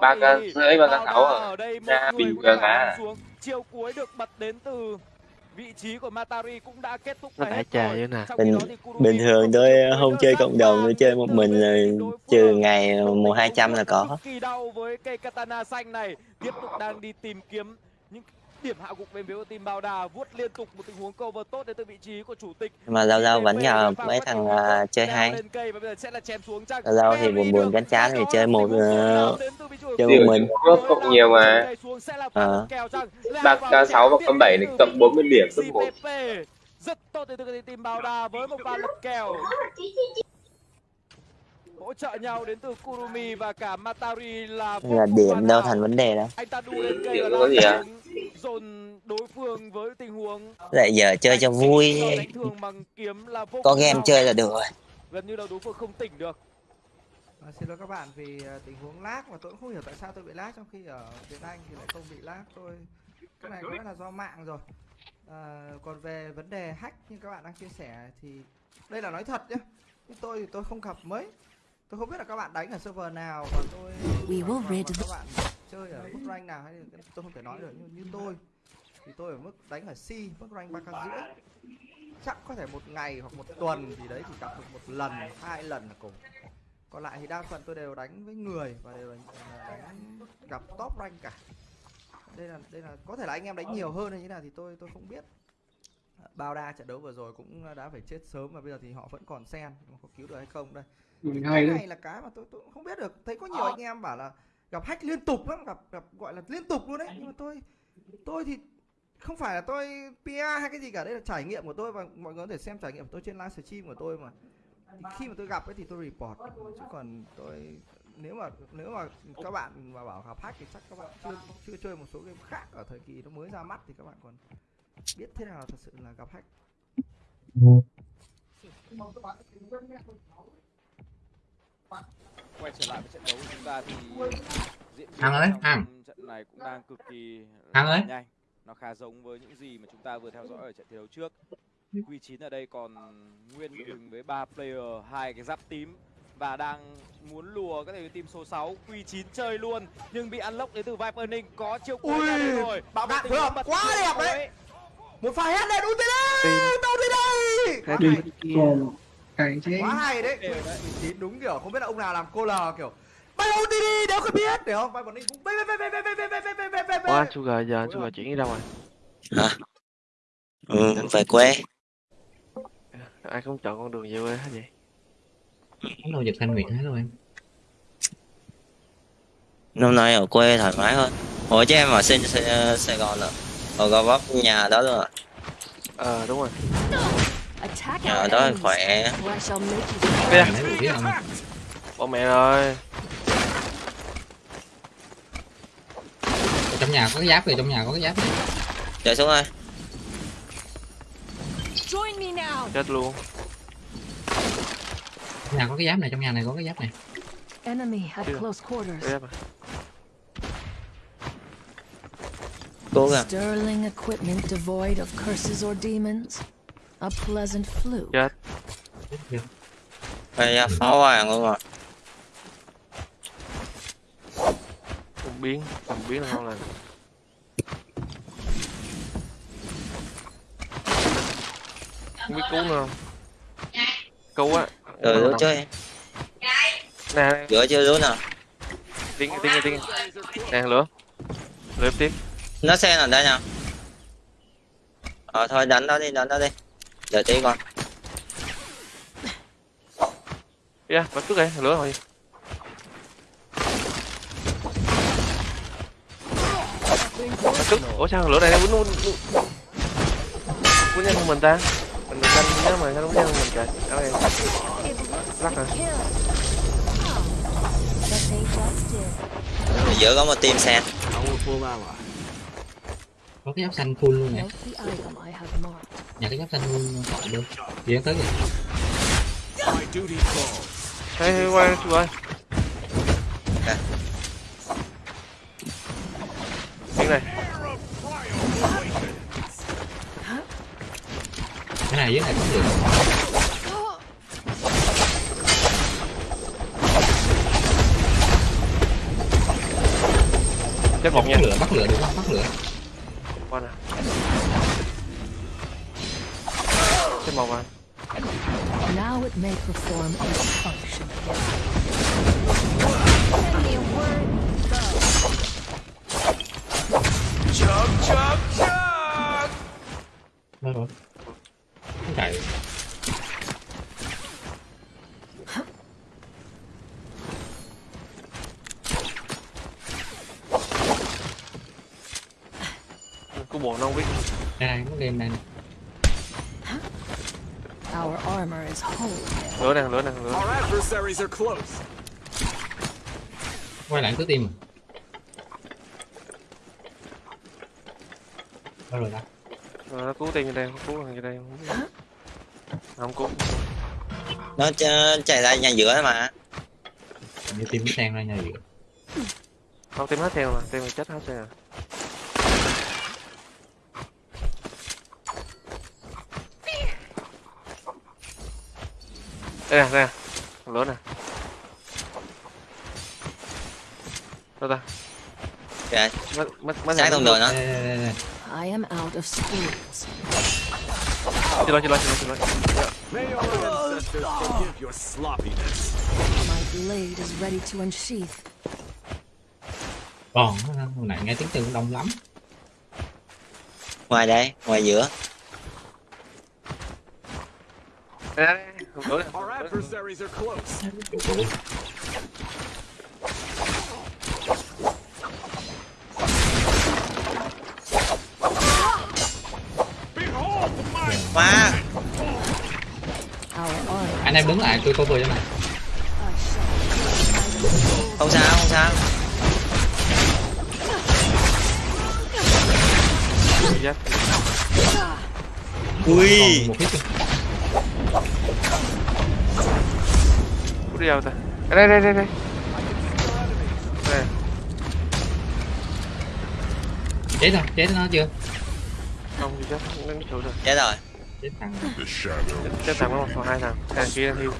Ba ca rưỡi ba ca sáu à? ở ra bình thường à. Chiều cuối được bật đến từ vị trí của Matari cũng đã kết thúc đã trà nè. Trong khi bình bình thường tôi không chơi cộng đồng tôi chơi một mình rồi trừ ngày một hai trăm là có. kỳ đau với cây katana xanh này. Tiếp tục đang đi tìm kiếm những điểm hạ gục bên phía của team bao đà vuốt liên tục một tình huống cover tốt đến từ vị trí của chủ tịch. Mà giao giao vẫn nhờ mấy thằng uh, chơi hay. giao giao thì buồn buồn gánh chán thì chơi một à, chơi một mình. Cướp cộng nhiều mà. ba đặt k 6 và k 7 thì cộng 40 điểm rất tốt đến từ team bao đà với một pha lật kèo hỗ trợ nhau đến từ Kurumi và cả Matari là là cùng điểm đâu thành vấn đề đâu anh ta đu lên cây và có lao gì à? dồn đối phương với tình huống. Lại giờ chơi cho vui. đánh thường bằng kiếm là vô có game chơi là được rồi. Gần như là đối phương không tỉnh được. À, xin lỗi các bạn vì à, tình huống lag mà tôi cũng không hiểu tại sao tôi bị lag trong khi ở Việt Anh thì lại không bị lag. Tôi cái này có lẽ là do mạng rồi. À, còn về vấn đề hack như các bạn đang chia sẻ thì đây là nói thật nhé nhưng tôi thì tôi không gặp mấy tôi không biết là các bạn đánh ở server nào và tôi We và- và các bạn chơi ở mức rank nào hay tôi không thể nói được nhưng như tôi thì tôi ở mức đánh ở C mức rank ba k rưỡi. Chắc có thể một ngày hoặc một tuần thì đấy chỉ gặp được một lần hai lần là cùng. Còn lại thì đa phần tôi đều đánh với người và đều đánh, đánh gặp top rank cả. Đây là đây là có thể là anh em đánh nhiều hơn hay như thế nào thì tôi tôi không biết. Bao đa trận đấu vừa rồi cũng đã phải chết sớm và bây giờ thì họ vẫn còn sen mà có cứu được hay không đây Ừ, cái hay đấy. này là cái mà tôi tôi không biết được. Thấy có nhiều anh em bảo là gặp hack liên tục lắm gặp gặp gọi là liên tục luôn đấy. Nhưng mà tôi tôi thì không phải là tôi PR hay cái gì cả. Đây là trải nghiệm của tôi và mọi người có thể xem trải nghiệm của tôi trên livestream của tôi mà. Thì khi mà tôi gặp ấy thì tôi report. Chứ còn tôi nếu mà nếu mà các bạn mà bảo gặp hack thì chắc các bạn chưa chưa chơi một số game khác ở thời kỳ nó mới ra mắt thì các bạn còn biết thế nào thật sự là gặp hack quay trở lại với trận đấu của chúng ta thì diễn ơi, trong Hằng. trận này cũng đang cực kỳ ơi. nhanh. Nó khá giống với những gì mà chúng ta vừa theo dõi ở trận thi đấu trước. Q9 ở đây còn nguyên đội hình với ba player hai cái giáp tím và đang muốn lùa các thành team số 6 Q9 chơi luôn nhưng bị unlock đến từ Viper Ninh có chiêu cuối đây rồi. phối hợp bật quá đẹp đấy. một pha hết này ulti đi tao đi đây. Quá đi hay cái thế quá hay đấy Đều đấy. Q9 đúng kiểu không biết là ông nào làm cô lờ kiểu bay ulti đi nếu không biết để không Viper Ninh cũng bay bay bay bay bay bay bay bay bay bay bay Ủa anh Sugar giờ Sugar chuyển đi đâu rồi? hả ừ, về quê Ai cũng chọn con đường về quê hết vậy? Cái đồ giật thanh nguyện hết luôn em năm nay ở quê thoải mái hơn ủa chứ em ở Sài, Sài, Sài Gòn rồi ở Gò Vấp nhà đó luôn à ờ đúng rồi Our đó enemies, khỏe. không? Bỏ mẹ rồi trong nhà có cái giáp rồi trong nhà có cái giáp. Này chạy xuống ơi. Join me now. chết luôn. Trong nhà có cái giáp này trong nhà này có cái giáp này. Enemy at close quarters. À. cố gắng. Sterling equipment devoid of curses or demons. A pleasant fluke. chết. Bây giờ phá hoàng luôn rồi. Không biến không biến là ngon lành. Không biết cứu nữa không? Cứu á. Rồi lúa chơi nè giữa chưa lúa nào. Tiếng tiếng tiếng. Nè lửa. Lửa tiếp. Nó xe là đây nào? Ờ thôi đánh nó đi đánh nó đi đợi tí con. Yeah bắt trước đây lửa rồi. Bắt trước. Ủa sao lửa này nó quýnh quýnh quýnh? Nhân mình ta. Mình mình canh nhớ mà sao nó quýnh nhân mình trời ở đây. Lắc rồi did. giữa có một team xe có cái giáp xanh full luôn nè. Nhà cái giáp xanh luôn khỏi luôn. Gì tới kìa Hey, hey, quay chú ơi Tiếng này. Cái này dưới này cũng được. Chết một nha. Bắt lửa bắt lửa được không? Bắt lửa Qua nè Chết một à Now it may perform its function. Again. Send me a Cô bộ nó không biết. Đây đây nó game này nè. Our armor is whole. Lửa nè, lửa nè, lửa quay lại cứ tim đâu rồi ta Rồi nó cứu như đây, cứu thằng như đây không cứu. Nó ch- chạy ra nhà giữa mà. Như tim nó sang ra nhà giữa. Không, tim hết theo mà, tim mà chết hết rồi à Đây nè, đây nè. Lửa nè. Đâu ta? Kìa, Mất, mất, mất sáng thông đường nó đây, đây, đây, đây. I am out of spirits. Xin lỗi, xin lỗi, xin lỗi, xin lỗi My blade is ready to unsheath. còn hồi nãy nghe tiếng chân đông lắm. Ngoài đây ngoài giữa. Đây, đây, đây, nè lửa nè. quá anh em đứng lại tôi cover cho này không sao không sao. Ui. Một hit đi đâu ta? Đây, đây, đây, đây. Đây, chết rồi chết nó chưa? Không, bị giáp, nó chỗ rồi. Chết rồi. Chết thằng Chết- Chết thằng có một còn hai thằng, hai thằng kia đang thiêu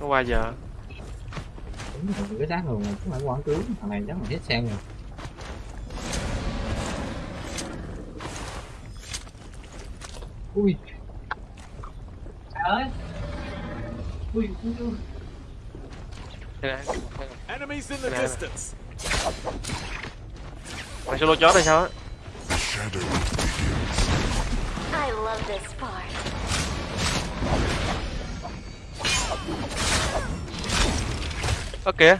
Nó qua giờ. Đúng rồi cái xác rồi mà cũng phải quán tướng. Thằng này chắc là hết xem rồi. Ui Enemies in the distance Mày solo chó đây sao á? The shadow I love this part. ơ kìa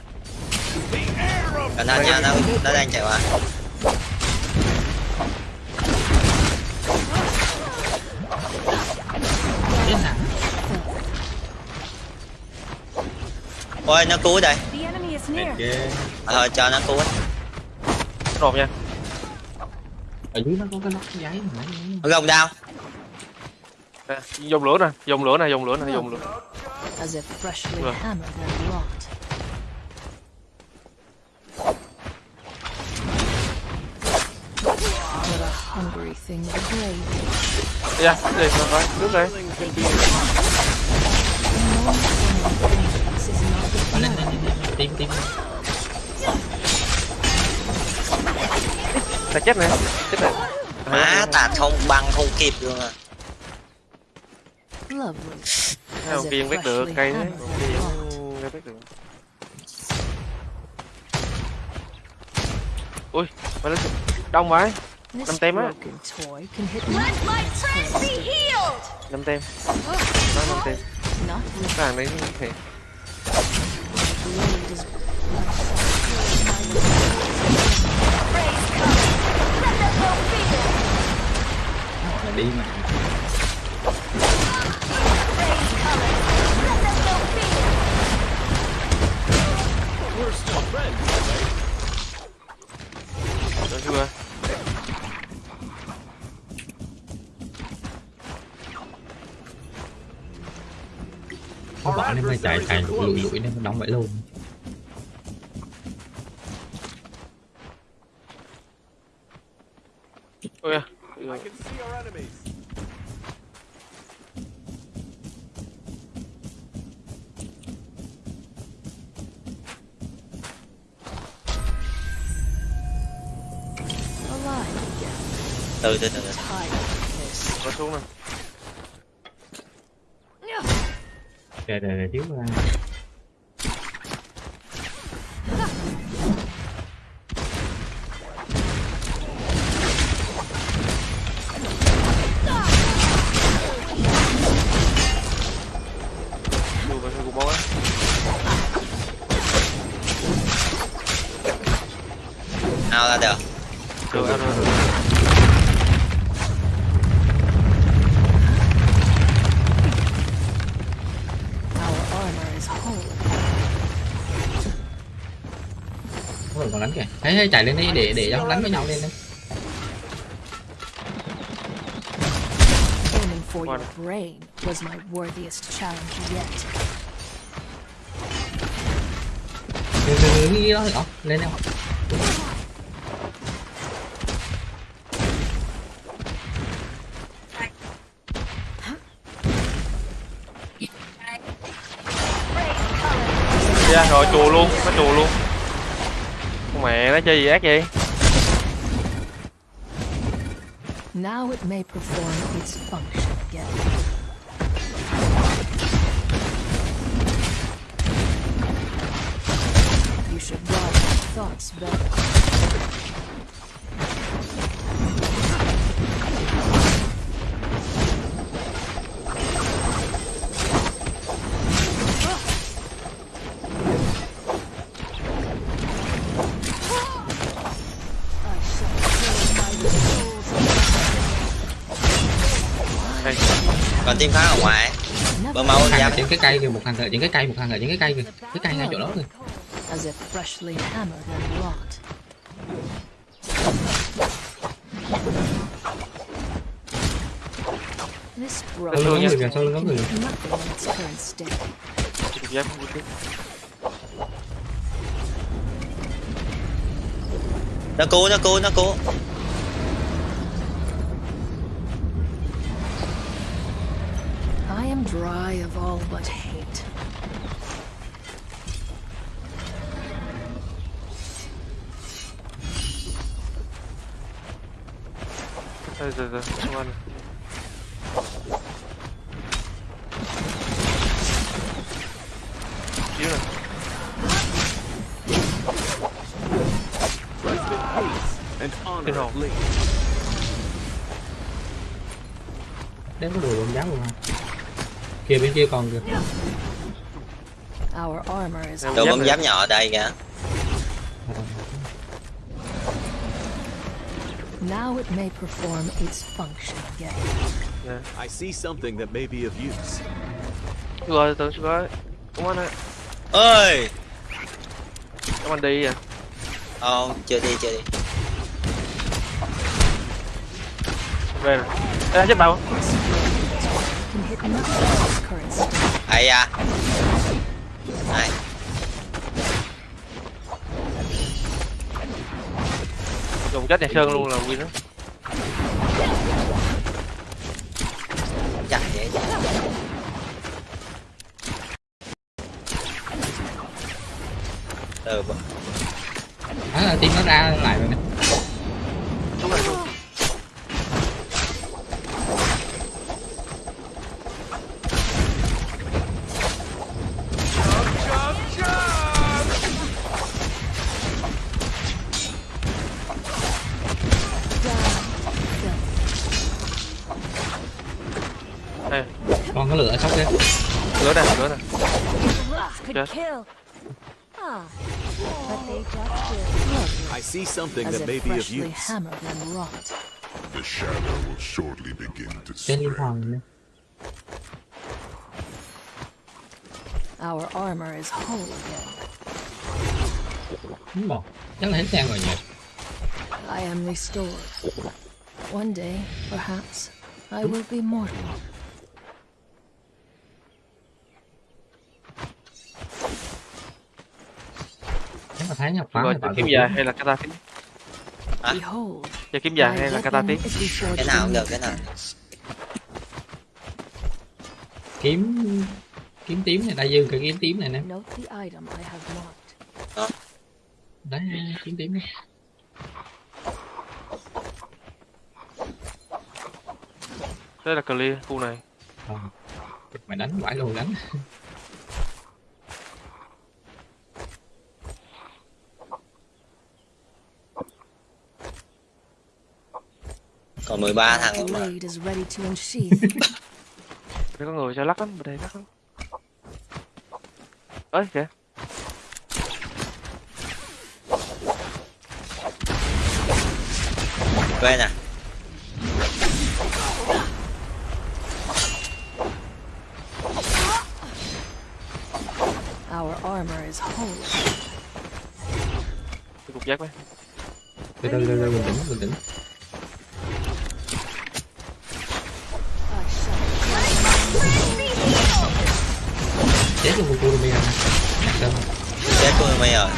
cẩn thận nha nó nó đang chạy qua ôi nó cứu đây. The enemy is near. ok à, thôi cho nó cứu ấy. nộp nha. Ở dưới nó có cái nóc giấy mà nãy nó gồng nè dùng lửa nè dùng lửa nè dùng lửa nè dùng lửa. As if freshly Rồi. hungry thing the grave ra đi rồi nước đây ta chết nè chết nè má tạt không băng không kịp luôn à. Không kiên biết được? cây đấy kiên biết được. Ui mà lên đông vậy This Năm tem á. năm tem. Nó năm tem. Cái hàng đấy thì là đi mà. Được chưa? Không bỏ nên mới chạy chạy lụi lụi nên nó đóng vậy luôn từ từ từ từ. Thấy chạy lên đi để để cho đánh với nhau lên đi Aiming for your One. brain was my worthiest challenge yet. từ từ cái đó thì Ồ, lên đâu chơi gì ác vậy Now it may perform its function again. Team khác ở ngoài. Bơm máu thằng giam. ở trên cái cây kìa một thằng ở trên cái cây một thằng ở trên cái cây kìa. Cái cây ngay chỗ đó kìa. As if freshly hammered and wrought. This sau lưng người kìa sau lưng có người không biết nó cứu nó cứu nó cứu kia bên kia còn kìa Our armor is đồ bom giáp nhỏ ở đây kìa Now it may perform its function again. I see something that may be of use. Rồi từ rồi. Come on ạ. ơi Come on đi à. không chưa đi chưa đi Về rồi. Ê, chết bao. Ai à. Này. Dùng chết nhà Sơn luôn là win đó. chặt ừ bọn- đó là team nó ra lại rồi kill. Ah, but they just killed. I see something As that may be of freshly use. hammered and wrought. The shadow will shortly begin to trên liên spread. Our armor is whole again. đúng rồi chắc là hết trang rồi nhỉ I am restored. One day, perhaps, I will be mortal. Là thấy nhập Rồi, phá giờ tạo kiếm dài hay là kata tím? Behold, Giờ kiếm dài hay là kata reforged cái nào cũng được cái nào. kiếm kiếm tím này đại dương cái kiếm tím này nè. Đấy kiếm tím này. Đây là clear khu này. Ờ. mày đánh vãi luôn đánh [LAUGHS] còn 13 My thằng nữa mà blade is ready to unsheath. Đây có người cho lắc lắm, đây lắc lắm. Ơi kìa. quên à Our armor is whole. Cái cục giác mấy. từ từ từ từ bình tĩnh bình tĩnh I shall chết luôn của Kurumi nè Sơn chết mày rồi.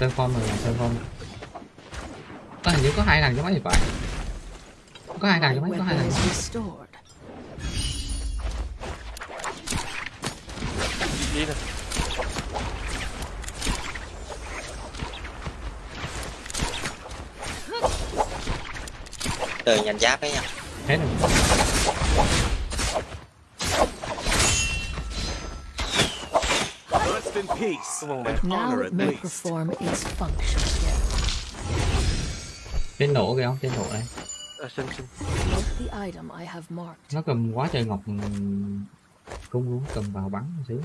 Sơn form rồi Sơn form. Có hình như có hai thằng trong máy thì phải. Có hai thằng trong máy có hai thằng. Đi nè. Từ nhanh giáp ấy nha hết rồi Rest in peace? Now may perform its function trên nổ kìa không trên nổ đây À, xin xin. Note the item I have marked. nó cầm quá trời ngọc ừm, cung luôn cầm vào bắn một xíu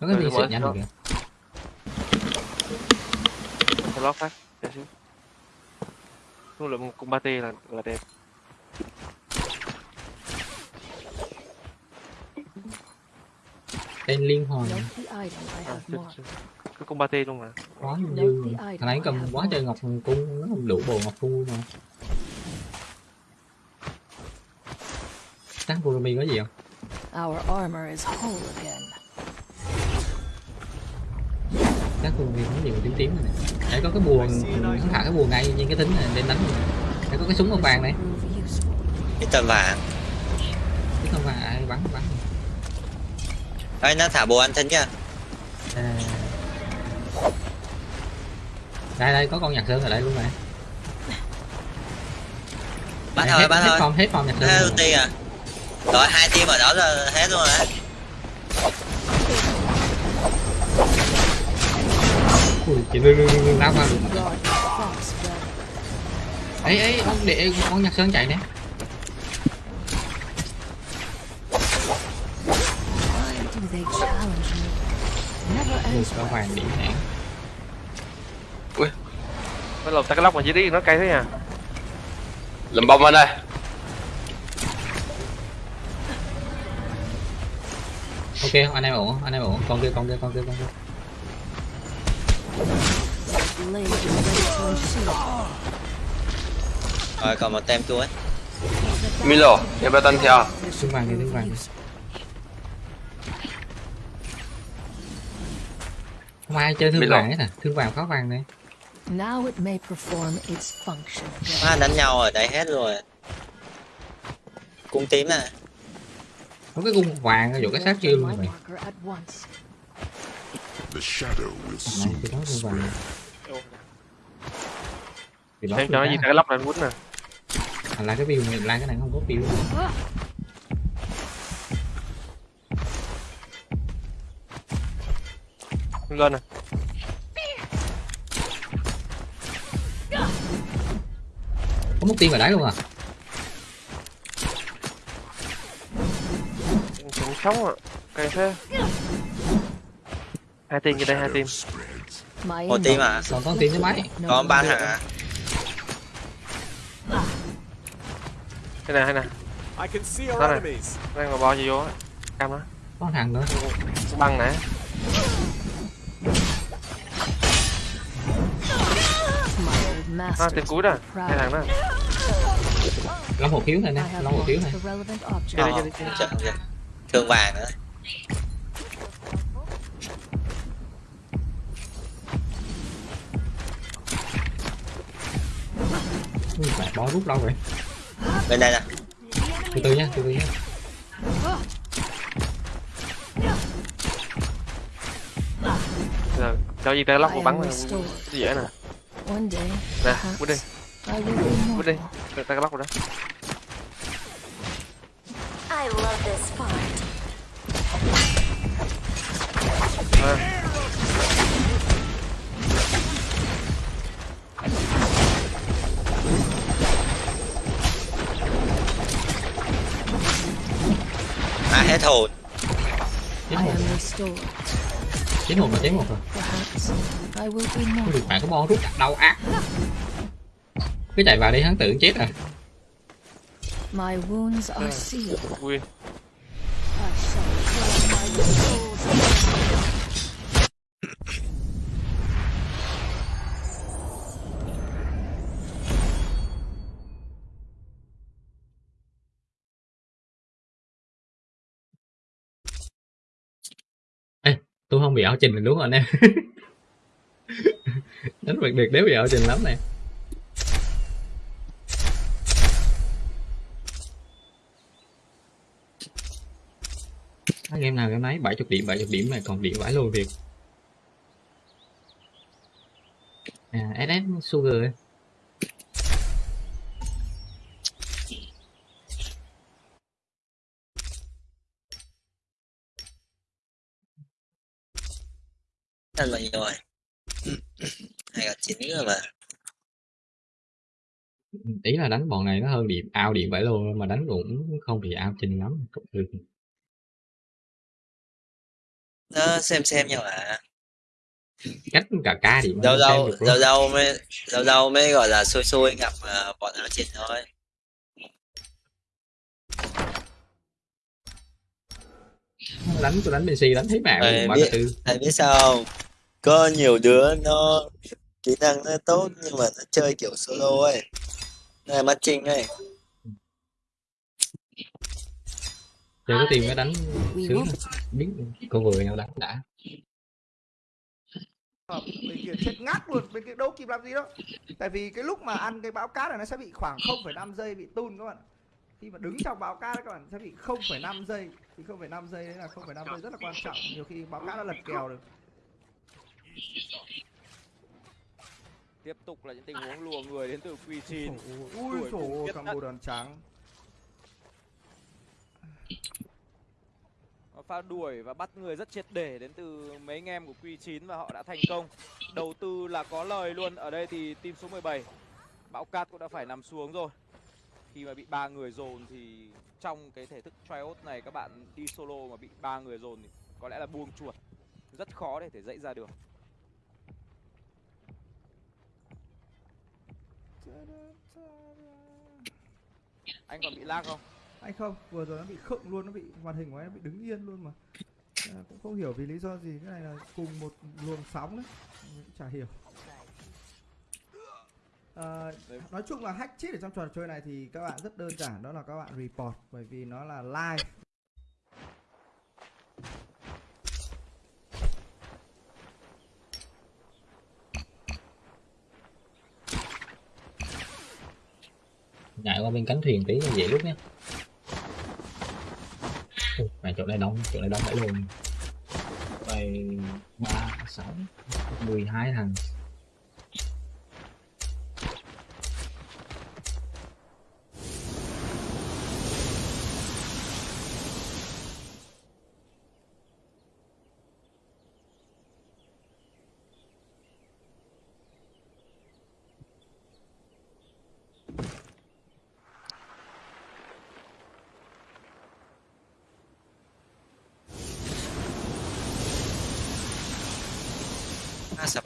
nó có Ừ, đi xịt nhanh được kìa Cho lót phát. Để xíu. Số lượng cung ba t là là đẹp. tên liên I À. Cái cung ba t luôn mà. quá dư the thằng ấy cầm quá trời ngọc cung nó không đủ bộ ngọc cung mà chắc Kurumi có gì không Our armor is whole again. Chắc Kurumi có gì mà tím tím này. Đấy có cái bùa nó thả cái bùa ngay trên cái tính này để đánh đấy có cái súng màu vàng này. Cái tầm vàng. Cái màu vàng ai bắn bắn. Ơi nó thả bùa anh thính chưa À. đây đây có con nhạc sơn ở đây luôn này. Bắn Đây, thôi hết, hết thôi hết form nhạc sơn hết ulti à. Rồi hai team ở đó là hết luôn rồi chị lưng lưng lưng lao breath. ấy ấy ông để con nhạc sơn chạy nè. Con well. vàng điểm hãng Nó lột ta cái lóc mà chỉ đi nó cay thế à Lùm bông anh ơi. Ok anh em ổn anh em ổn. Con kia con kia con kia con kia Blade is ready to unsheathe. Rồi còn một tem chuối Milo em bắt anh theo. Thương vàng đi thương vàng đi. Không ai chơi thương Milo. vàng hết à thương vàng pháo vàng này Now it may perform its function. à, đánh nhau ở đây hết rồi. Cung tím nè có cái cung vàng chỗ cái xác kia luôn rồi. The shadow will soon vàng thì đó cho nó gì cái lóc này quýnh nè. Thành là cái view này là cái này không có view. Lên nè. Có mất tim vào đấy luôn à? Cũng sống à cay thế hai tim như đây hai. My một tim à? còn con tim thứ mấy còn ba hả? Đây nè đây nè I can see our Đó này. đang mà bo gì vô á. Cam đó có thằng nữa. Băng nè master. tên cuối đó. Hai thằng đó. Long một thiếu này nè long một thiếu này. Chơi đi, chơi đi, thương vàng nữa mẹ bó rút lâu rồi bên đây nè. Từ từ nha từ từ nha Giờ, cho gì ta lóc một bắn dễ nè One day, nè? Quýnh đi. Quýnh đi ta cái lóc rồi đó. I love this part. à. Hết hồn chết I một am restored. chết một rồi. Không được bạn có bó rút đau ác cứ chạy vào đi hắn tự chết à. My wounds are sealed. Không bị ảo trình mình đúng không anh em? [LAUGHS] Đánh bật được, đéo bị ảo trình lắm nè game nào game nấy 70 điểm 70 điểm mà còn điểm vãi luôn việc à SS Sugar Anh bao nhiêu rồi hai gặp chín rồi mà. Ý là đánh bọn này nó hơn điểm ao điểm vãi luôn mà đánh cũng không bị ao trình lắm cũng được. Nó xem xem nhau à cách cả ca điểm đâu mà đâu đâu đâu mới đâu đâu mới gọi là xui xui gặp uh, bọn áo trình thôi. Đánh tôi đánh PC đánh thấy mạng ba biết- tư. thầy biết sao không có nhiều đứa nó kỹ năng nó tốt nhưng mà nó chơi kiểu solo ấy. Nó là matching ấy chơi có tiền mới đánh sướng biết con vừa nhau đánh đã? Bên kia chết ngắt luôn bên kia đâu kịp làm gì đâu tại vì cái lúc mà ăn cái bão cát này nó sẽ bị khoảng 0,5 giây bị tun các bạn khi mà đứng trong bão cát các bạn sẽ bị 0,5 giây. Thì 0,5 giây đấy là 0,5 giây rất là quan trọng. Nhiều khi bão cát nó lật kèo được tiếp tục là những tình huống lùa người đến từ quy chín ui tận. bồ đàn trắng pha đuổi và bắt người rất triệt để đến từ mấy anh em của Q9 và họ đã thành công. Đầu tư là có lời luôn. Ở đây thì team số 17 bão cát cũng đã phải nằm xuống rồi khi mà bị ba người dồn thì trong cái thể thức trios này các bạn đi solo mà bị ba người dồn thì có lẽ là buông chuột rất khó để thể dãy ra được anh còn bị lag không? Anh không vừa rồi nó bị khựng luôn nó bị màn hình của anh nó bị đứng yên luôn mà. À, cũng không hiểu vì lý do gì cái này là cùng một luồng sóng đấy. Mình cũng chả hiểu. À, nói chung là hack cheat ở trong trò chơi này thì các bạn rất đơn giản đó là các bạn report bởi vì nó là live. Ngại qua bên cánh thuyền tí là dễ lúc nhé mày mà chỗ này đông, chỗ này đông phải luôn. Mày ba, sáu, mười hai thằng.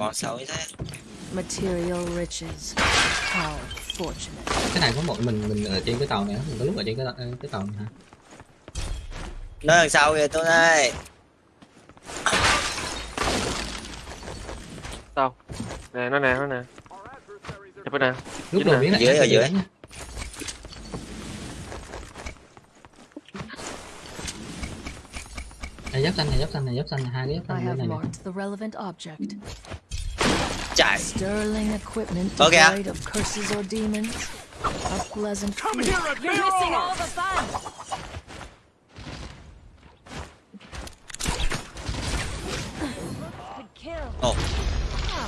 À, sao bọn xấu thế Material riches. How fortunate. cái này có một mình mình ở trên cái tàu này mình có lúc ở trên cái, tàu- cái tàu này hả nó đằng sau kìa tôi đây Đâu? Nè, nó nè, nó nè. Chụp cái nè. lúc đầu biến lại Dưới ở dưới. này giáp xanh này giáp xanh này giáp xanh này hai cái giáp I xanh này nè marked the relevant object. chạy Sterling equipment Có kìa. devoid of curses or demons. A pleasant Come feat. here, You're missing all the fun. Good kill. ồ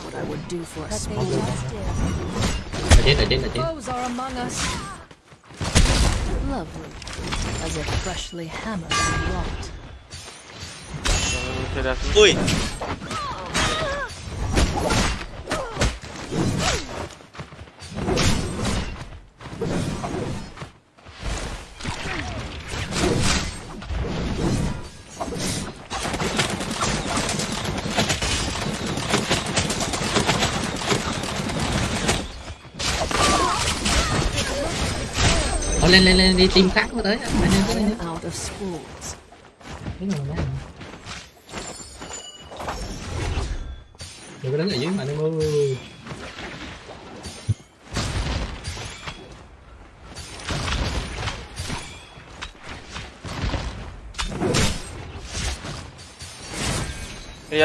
What I would do for a But they small just did. ở trên ở trên ở trên Foes are among us. Lovely. As if freshly hammered and wrought. Ờ, Chơi ra xuống. ui Thôi lên lên lên đi team khác mới tới. Mày lên tới. Thế mà mấy Đừng có đứng ở dưới mà em ơi Đi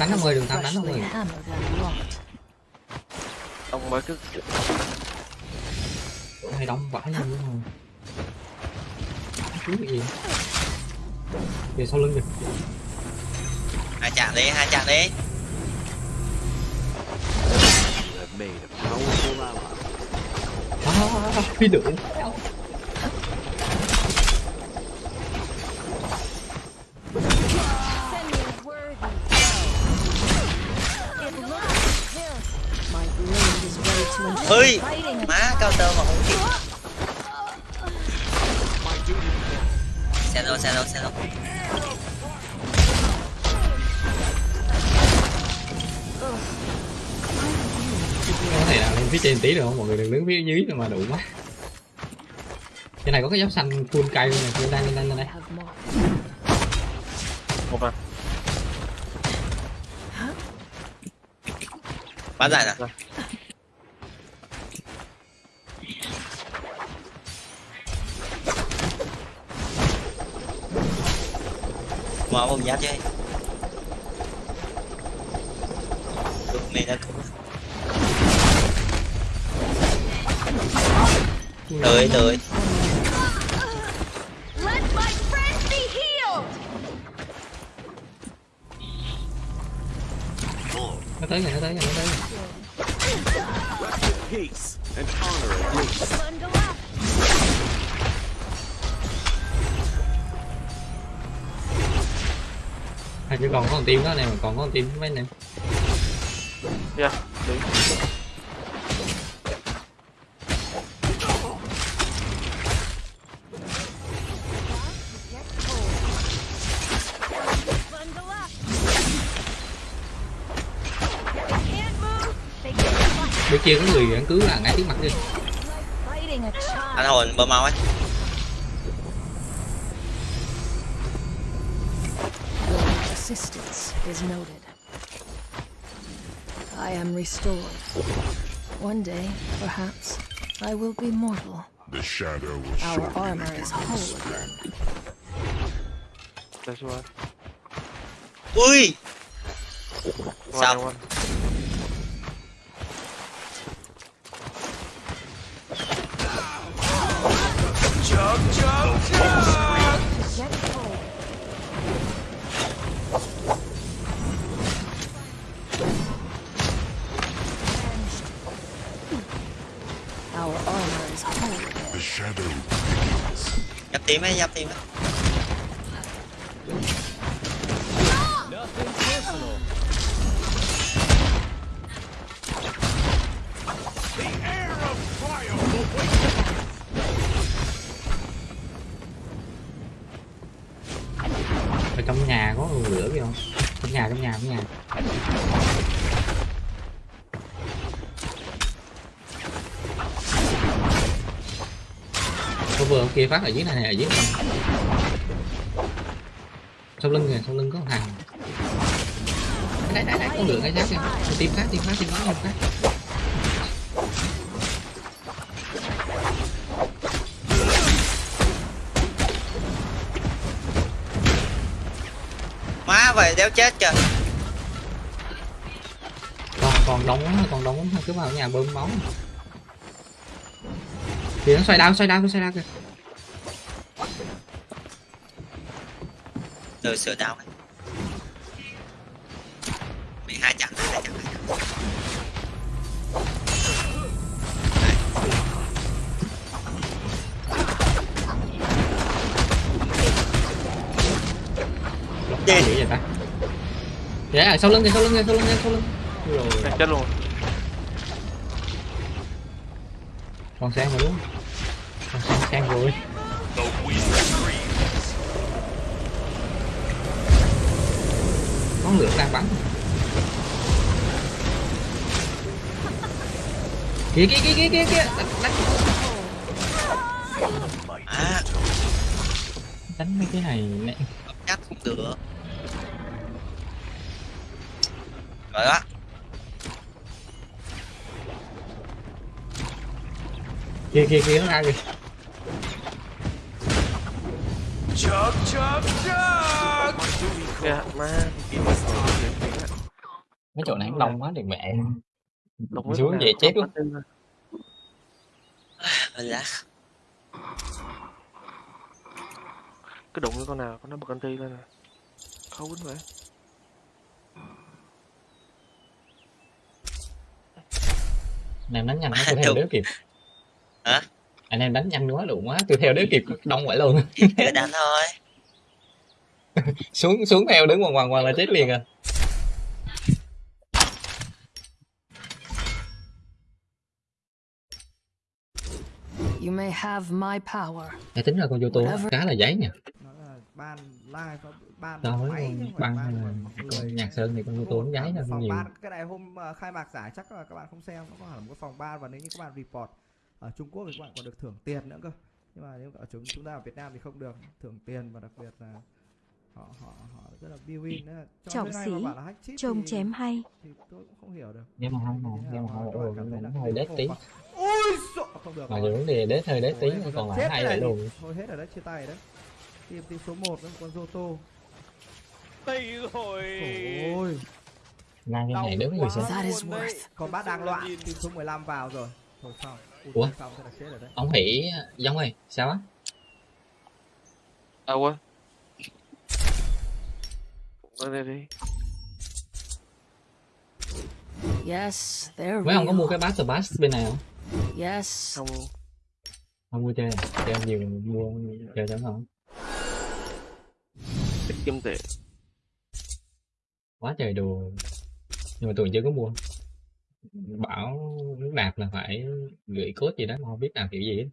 đánh ông ơi, đường Tam đánh ông ơi wrought. Ông mới cứ Hay đông vãi luôn đúng không gì? Về sau lưng kìa. Hai chạm đi hai chạm đi. Made powerful ally. À, phi đường ơi má cao tơ mà không kịp. Xe đâu xe đâu xe đâu. Có thể nào lên phía trên tí được không? Mọi người đừng đứng phía dưới mà đủ quá. Cái này có cái giáp xanh full cây luôn này Lên đây, lên đây, lên đây một à. bán giải rồi mở một giáp chơi được mình đã cứu. Tới tới. Một team đó này mà còn có một team mấy anh em. Yeah, đi. bên kia có người vẫn cứ là ngay trước mặt đi anh hồn bơm mau ấy is noted. I am restored. One day, perhaps, I will be mortal. The shadow will Our shortly armor is whole again. That's one. ui One, nhập ấy nhập team ấy. Phát ở dưới này này ở dưới này sau lưng kìa sau lưng có một thằng đấy đấy đấy con lửa cái xác kìa. Tim khác tim khác tim khác tim khác má vậy đéo chết kìa. Còn còn đóng còn đóng cứ vào nhà bơm máu. Thì nó xoay đao xoay đao xoay đao kìa từ sửa đau ấy. Bị hai chặn hai chặn hai chặn gì vậy ta? Dạ sau lưng kìa sau lưng kìa sau lưng kìa sau lưng. Rồi. Chết luôn. còn sang mà đúng. Còn sang sang rồi có lửa đang bắn. Kìa kìa kìa kìa kìa kìa. Đánh, đánh. à. Đánh mấy cái này nè chắc không được. Rồi đó. Kìa kìa kìa nó ra Kìa, mấy chỗ này đông quá thì mẹ Đụng với xuống về chết luôn. mình lá Cứ đụng với con nào, con nó bật anti lên nè. Khó quýnh vậy. anh em đánh nhanh quá [LAUGHS] tôi theo đéo kịp. Hả? Anh em đánh nhanh quá đủ quá tôi theo đéo kịp [LAUGHS] đông vậy luôn. Cứ đánh thôi. [LAUGHS] Xuống xuống theo đứng quằn quằn quằn là chết liền à may have my power. Để tính ra con vô tô khá là giấy nha. Nó là ban live ban máy là ban nhạc sơn thì con vô tô nó giấy phòng nhiều. ban cái này hôm ờ, khai mạc giải chắc là các bạn không xem nó có hẳn một cái phòng ban và nếu như các bạn report ở Trung Quốc thì các bạn còn được thưởng tiền nữa cơ. Nhưng mà nếu ở chúng chúng ta ở Việt Nam thì không được thưởng tiền và đặc biệt là họ họ họ rất là build in cho Trọng sĩ, trông thì, chém hay. thì tôi cũng không hiểu được. Nhưng mà không mà nhưng mà hơi cảm thấy là nó hơi đét tí. ôi sợ không được. Mà vấn đề đét hơi đét tí còn lại vậy này luôn thôi hết rồi đấy chia tay đấy. Team team số 1 đấy con Zoto. Đây rồi. ôi. Mang cái này đứng người xem con bát đang loạn team số 15 vào rồi. Thôi xong. Ui, Ủa? ông hỉ giống ơi sao á? À quên. Đây đi. Yes, they're mấy ông có mua cái Battle Pass bên này không Yes. Không không mua chơi à? chơi nhiều mua chơi đó không thích kiếm tiền. quá trời đồ nhưng mà tôi chưa có mua bảo nước nạp là phải gửi code gì đó mà không biết làm kiểu gì hết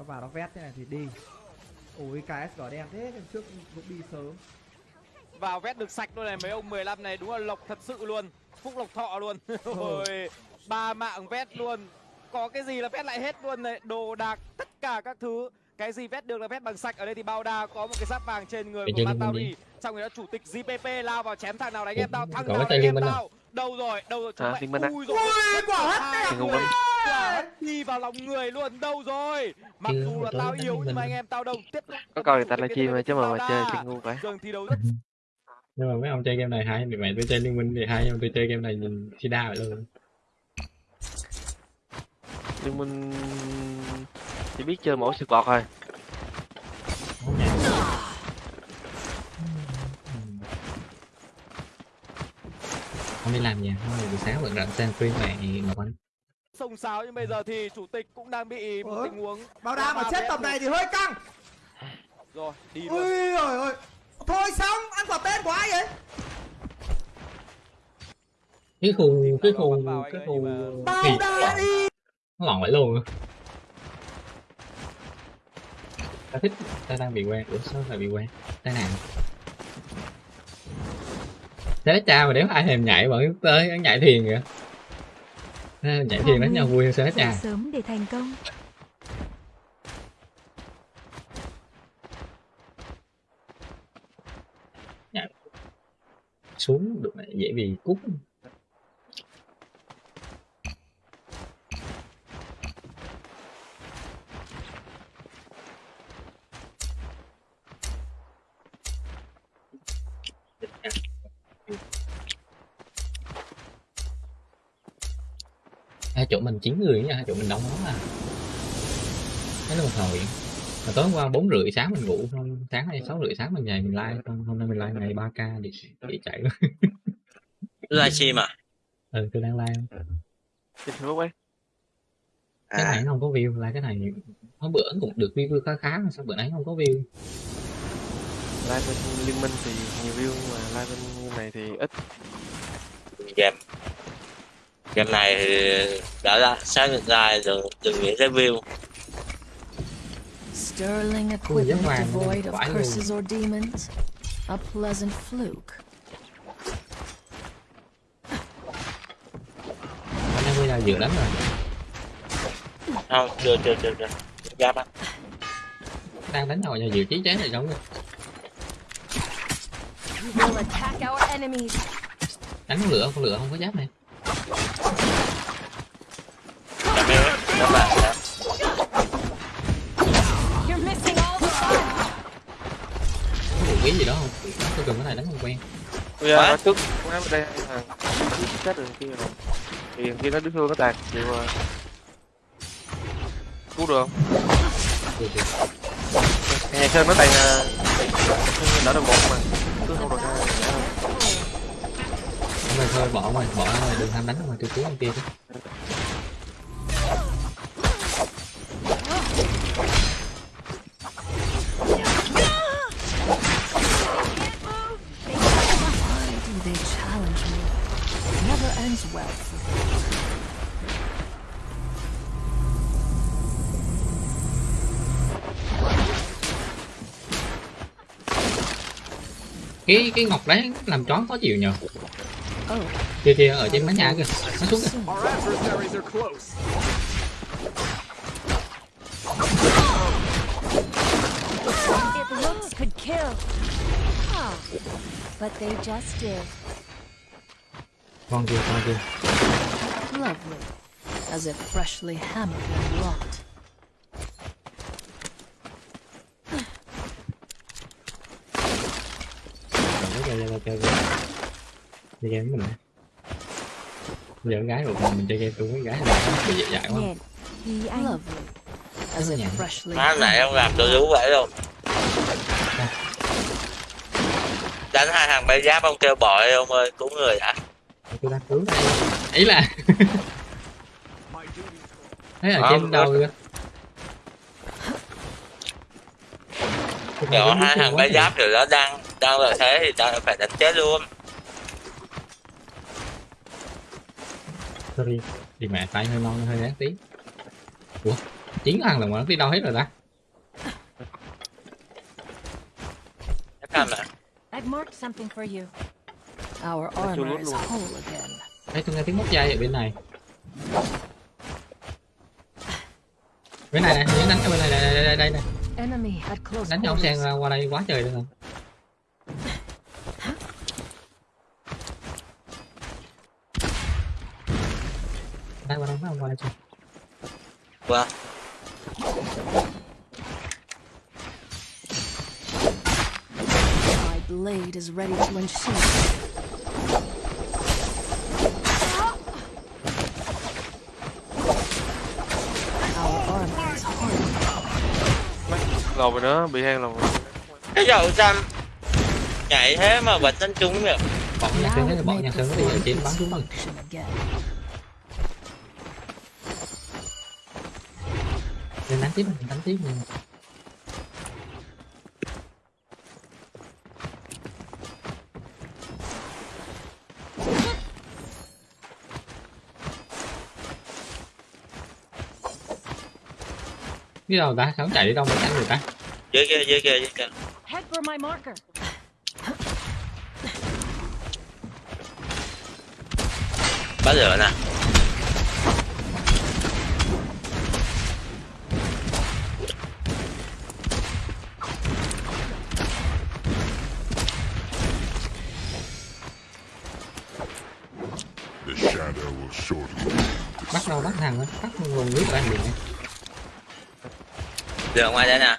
nó vào nó vét thế này thì đi. Ôi KS đỏ đen thế lần trước cũng đi sớm. Vào vét được sạch luôn này mấy ông 15 này đúng là lộc thật sự luôn. Phúc lộc thọ luôn. [LAUGHS] Ôi ba mạng vét luôn. Có cái gì là vét lại hết luôn này? Đồ đạc tất cả các thứ. Cái gì vét được là vét bằng sạch. Ở đây thì bao đa có một cái giáp vàng trên người Cái của Matauri đi. xong rồi đó chủ tịch GPP lao vào chém thằng nào đánh em tao? Thằng nào đánh em tao? đâu rồi đâu rồi chúng À, mày ui rồi Ui, quả hất hai Thì quả đi vào lòng người luôn đâu rồi? Mặc dù là tao yếu liên nhưng mà minh. anh em tao đâu tiếp có coi người ta livestream mà chứ mà mà chơi chơi ngu vậy Dường thi đấu rất [LAUGHS] nhưng mà mấy ông chơi game này hay mẹ tôi chơi liên minh thì hay nhưng mà tôi chơi game này nhìn si đa vậy luôn nhưng mình chỉ biết chơi mỗi sự bọt thôi. Không đi làm gì không buổi sáng vẫn rảnh xem phim này ngọc anh sông sáo nhưng bây giờ thì chủ tịch cũng đang bị một tình huống. Bao đa mà chết tầm này thì hơi căng. Rồi đi luôn ui rồi ôi thôi xong ăn quả tên của ai vậy? Cái khu cái khu cái khu thì đa đi. Nó lòn vậy luôn ta thích ta đang bị quen. Ủa sao lại bị quen? Tai nạn. Thế cha mà nếu ai thèm nhảy vẫn tới nhảy thiền kìa nhảy thiền đánh nhau vui hơn thế cha sớm để thành công. Xuống được dễ bị cút chỗ mình chín người nha chỗ mình đông lắm à. Thế là một hồi. Mà tối hôm qua bốn rưỡi sáng mình ngủ xong sáng nay sáu rưỡi sáng mình dậy mình like xong hôm nay mình like ngày 3 k thì để chạy luôn. Livestream à? Ừ tôi đang like trên facebook ấy cái này nó không có view like cái này hôm bữa cũng được view khá khá mà sao bữa nay không có view? Live bên liên minh thì nhiều view mà live bên này thì ít. Game game này đã ra xác định ra đừng đừng nghĩ tới view. Sterling Ui, equipment devoid of curses or demons. A pleasant fluke. anh em bây giờ dự đánh rồi. Không chưa chưa chưa chưa giáp á đang đánh rồi giờ dự chí chén này giống rồi đánh con lửa con lửa không có giáp này khí gì đó không tôi cần cái này đánh không quen bây giờ cũng nói bên đây là chết rồi kia rồi thì thằng kia nó đứng hương nó tàn chịu uh, cứu được không được được nhà sơn nó tàn uh, đỡ được một mà cứ không được ra Thôi thôi, bỏ ngoài bỏ ngoài đừng ham đánh ngoài từ cứu con kia chứ. Cái cái ngọc đấy làm chó có chịu nhờ. Oh, kia kia ở trên mái nhà kìa nó xuống kìa soon. Our adversaries are close. It looks could kill. Ah, but they just did. con kia con kia Lovely. As if freshly hammered and wrought. Rồi, nó chơi chơi chơi game với mình nè giờ con gái rồi mình chơi game chung với gái là nó dễ dãi quá. Freshly má này hammered ông làm tôi đúng vậy luôn. Đánh hai thằng bay giáp ông kêu bội ông ơi cứu người đã. Tôi đang cứu ý là thấy ở Ờ, trên đầu kìa. Nhỏ hai thằng bay giáp rồi đó đang đang lợi thế thì tao phải đánh chết luôn sorry đi mẹ tay hơi non hơi đáng tí ủa chín thằng là mà nó đi đâu hết rồi ta I've marked something for you. Our armor is whole again. Đấy, tôi nghe tiếng móc dây ở bên này bên này nè những đánh ở bên này đây đây đây, đây, đây. Enemy at close đánh nhau quarters. qua, qua đây quá trời luôn qua đây mấy ông qua đây chưa qua My blade is ready to unsheath. Lầu rồi nữa bị hang lầu cái dầu xanh. Nhảy thế mà bật đánh trúng được bọn nhà sơn thấy bọn nhà sơn có đi ở trên bắn trúng bằng Lên đánh tiếp mình đánh tiếp mà cái đầu ta sao chạy đi đâu mà đánh người ta? Dưới kia dưới kia dưới kia Head for my marker. bắt lửa nè The shadow will shortly bắt đâu bắt thằng nó tắt nguồn nước ra liền Giờ ngoài đây nè.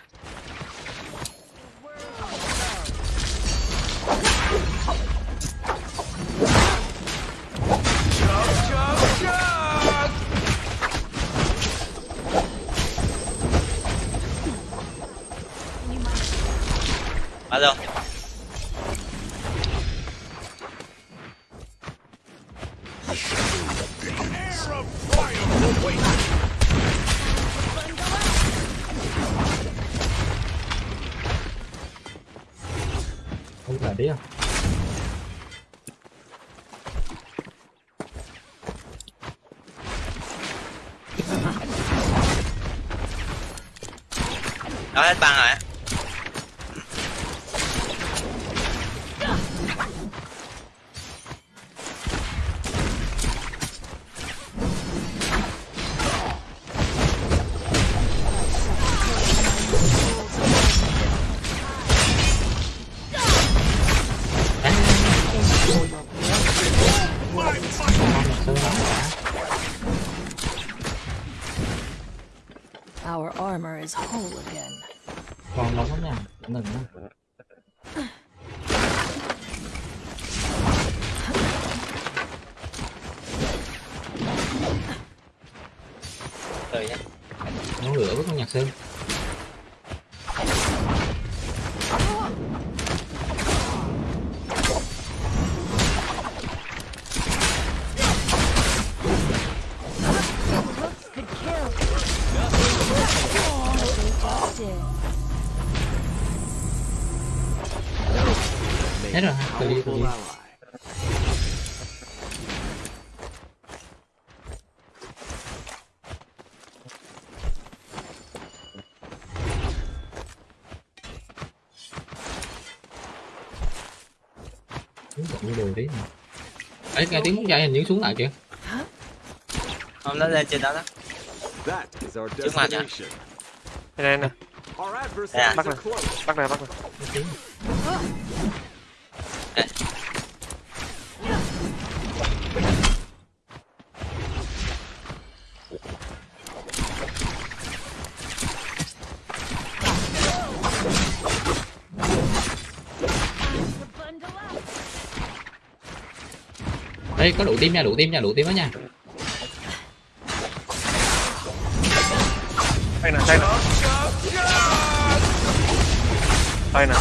Không phải đấy à? Đó hết băng rồi nghe tiếng muốn dây hình như xuống lại kìa. Không nó lên trên đó đó. Trước mặt à? destination. Đây nè. Adversaries bắt close. bắt này bắt này đây có đủ tim nha đủ tim nha đủ tim đó nha đây nè đây nè đây nè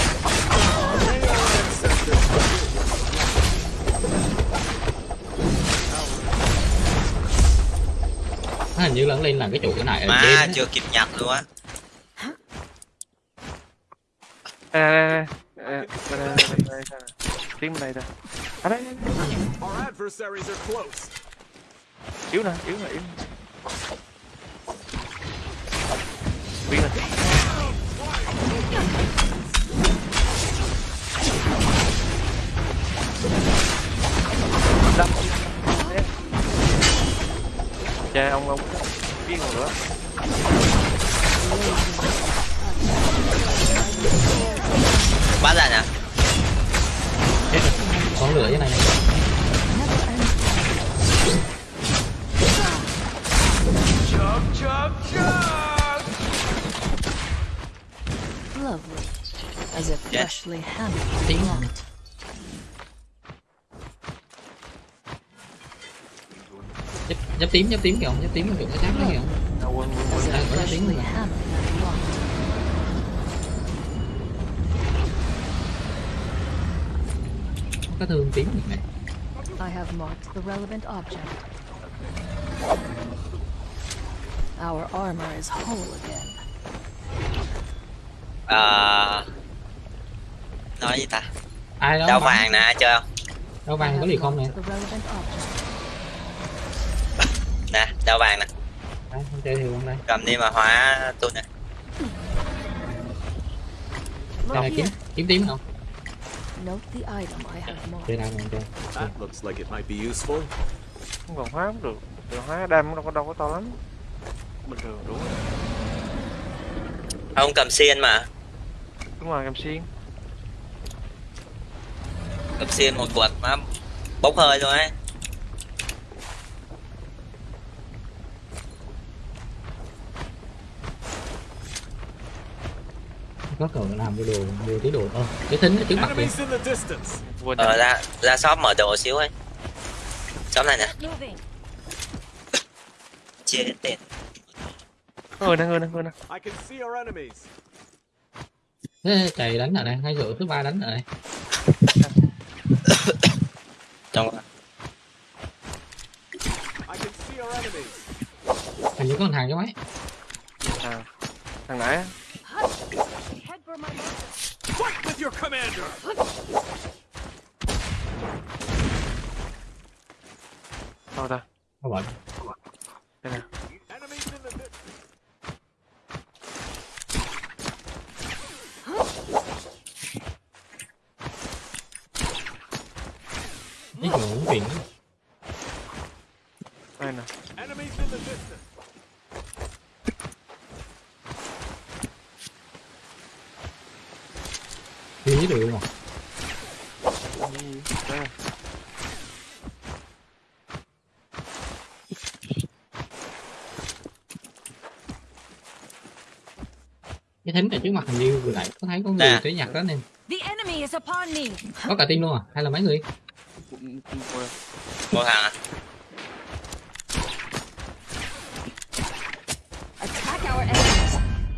hình như lấn lên làm cái chủ cái này mà chưa kịp nhặt luôn á à, à, à, à, à, à, à, à, à, à, à, à, adversaries are close. Yếu nè, yếu nè, yếu nè. Biến nè. Nhấp, tím nhấp tím kìa nhấp tím cái chắc đấy kìa if có nhấp tím thương tím này I have marked the relevant object. Our armor is whole again. Ờ Nói gì ta. Ai đó Đao bắn- vàng nè ai chơi không? Đao I vàng có gì không nè marked the relevant object. Nè đao vàng nè Đấy, không chơi thì không đây Cầm đi mà hóa tôi nè này kiếm kiếm tím không Note the item I have marked. That looks like it might be useful. Không còn hóa cũng được. Được hóa đam đâu có đâu có to lắm. Bình thường đúng rồi. Ông cầm xiên mà Đúng rồi, cầm xiên. Cầm xiên một quật mà Bốc hơi luôn ấy có cờ làm mua đồ mua tí đồ ơ cái thính ở trước mặt kìa. Ờ rồi. ra ra shop mở đồ xíu ấy. Shop này nè. Moving. Chia hết tiền. Người nè, người nè, người nè. I can see our enemies. thế chạy đánh ở đây hay rượu thứ ba đánh ở đây? Trong hình như có một hàng cái máy. À, thằng nãy á. Head for my marker. Fight with your commander. Đâu ta? có bệnh Đây nè. Enemies in the distance. cái chỗ muốn tiền Đây nè. Enemies in the distance. Đi được mà Đây nè. cái thính ở trước mặt hình như vừa nãy có thấy có người Nè. tới nhặt đó nên The enemy is upon me. có cả team luôn à hay là mấy người Cũng- cũng quên. Một hàng à Attack our enemies,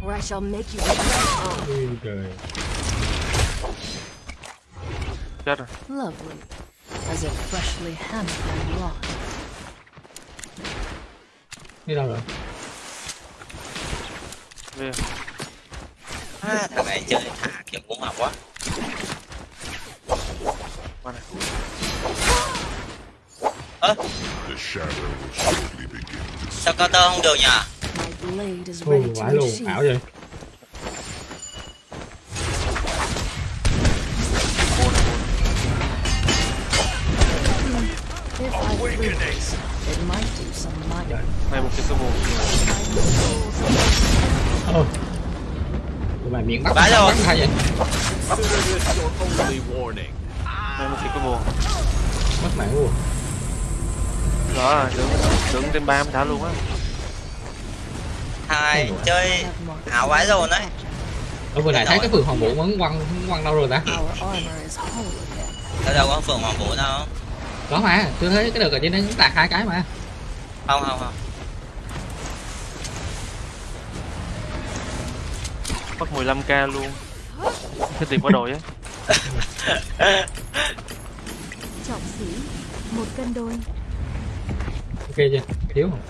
or I shall make you regret. Ui trời Chết rồi. Lovely. As if freshly hammered and locked. đi đâu rồi Về. à, Thằng này chơi thả kiểu cũng học quá Qua này. Ơ sao cao tơ không được nhỉ Ui, vãi luôn ảo vậy Này một cái cơ bù. ơ tụi mày miệng bắt Vãi bắt rồi. hay vậy. Này một cái cơ bù. bắt mẹ luôn Đó rồi, đứng, đứng trên ba mới thả luôn á. Hai chơi ảo quá rồi đấy ở vừa nãy thấy cái phường hoàng vũ vẫn quăng quăng đâu rồi ta. Đâu đâu có phường Hoàng Vũ đâu có mà tôi thấy cái đợt ở trên đấy cũng tạc hai cái mà. Không không không. Mất 15k luôn. Cái tiền quá đội á. [LAUGHS] Trọng sĩ một cân đôi. Ok chưa? Thiếu không?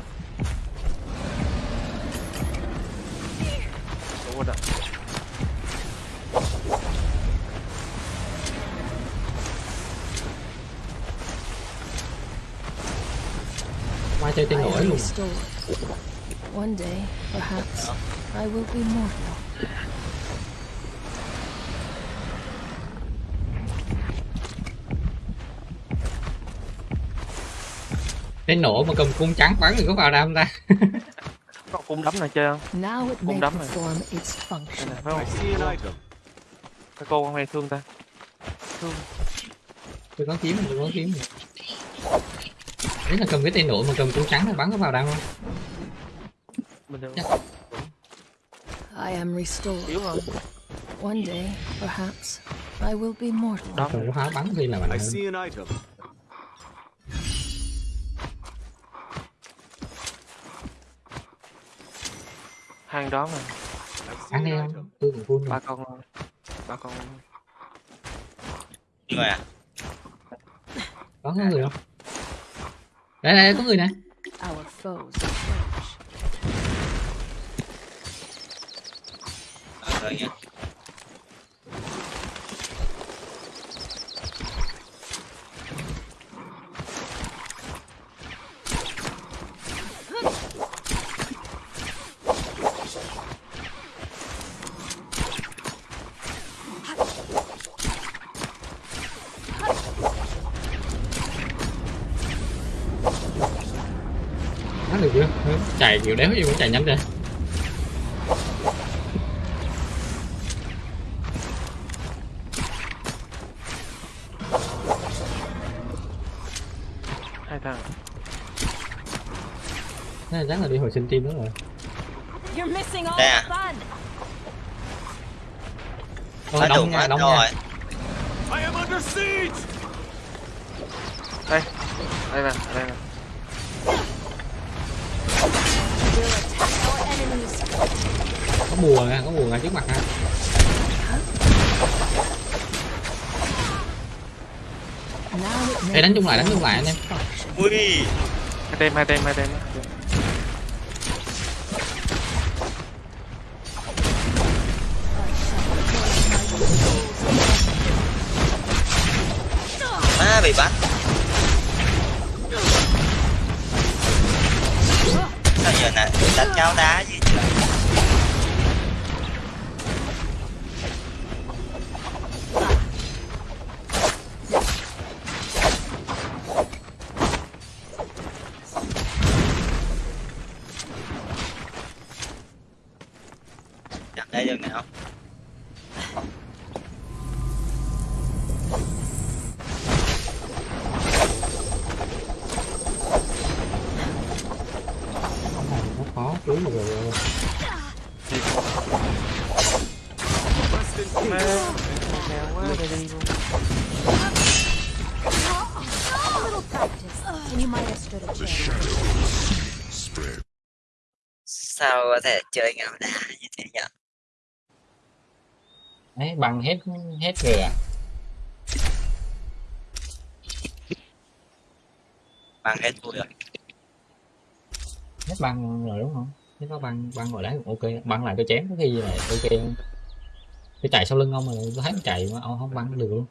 Đúng rồi đó. Qua chơi tên nổi luôn. One day, perhaps, I will be mortal. tên nổ mà cầm cung trắng bắn thì có vào đam ta? [LAUGHS] Có cung đấm này chơi không Cung đấm này Đây này phải không? Cái cô con này thương ta. Thương. Tôi có kiếm tôi có kiếm đấy là cầm cái tên nổ mà cầm cung trắng thì bắn có vào đam không? Thường I am restored. yếu One day, perhaps, I will be mortal. cầm có pháo bắn thì là mạnh I see an item. hàng đó mà. Ăn đi không tôi cũng full ba con ba con người à? Có người không đây đây có người nè Our foes approach. Rồi nha nó được chưa chạy kiểu đéo gì cũng chạy nhanh rồi hai thằng là chắc là đi hồi sinh team đó rồi You're missing all Đây the à? fun. Ôi, Phá đông tường nha đông rồi nha I am under siege! đây đây nè đây nè có bùa nè có bùa ngay trước mặt ha Ê, đánh chung lại đánh chung lại anh em. Ui. Hai tem hai tem hai tem má bị bắt. Sao giờ nè đánh cháo đá đây được have không? a The chance. shadows spread. sao có thể chơi ngạo đá như thế đấy bằng hết hết rồi à bằng hết rồi hết băng rồi đúng không? Nếu có băng băng rồi đấy ok. Băng lại tôi chém có khi là ok. Tôi chạy sau lưng ông mà tôi thấy chạy mà ông không băng được luôn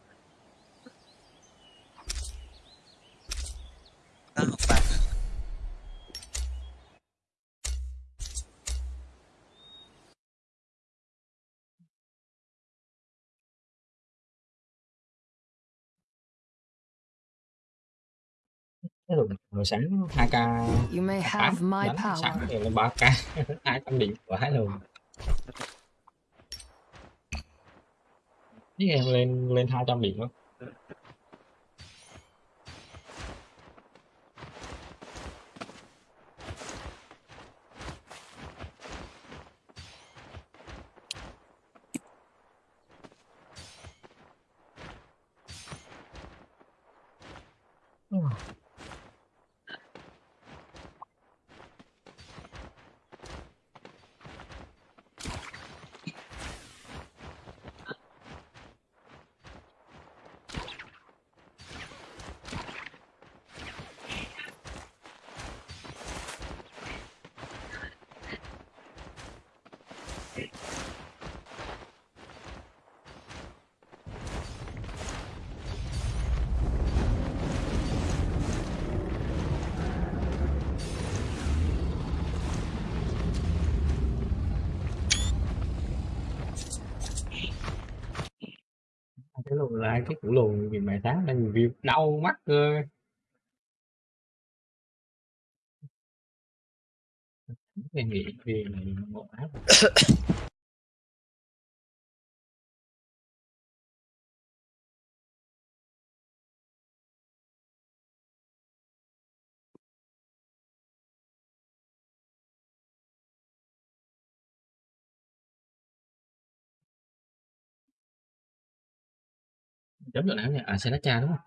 Rồi, rồi sáng 2k You may have my đánh power. sáng thì lên 3k 200 điểm của hai luôn với em lên lên 200 điểm đó like cái củ lùn vì mày sáng đang review đau mắt cơ. Em nghĩ vì này ngộ [COUGHS] áp chấm chỗ nào nhỉ à Sriracha đúng không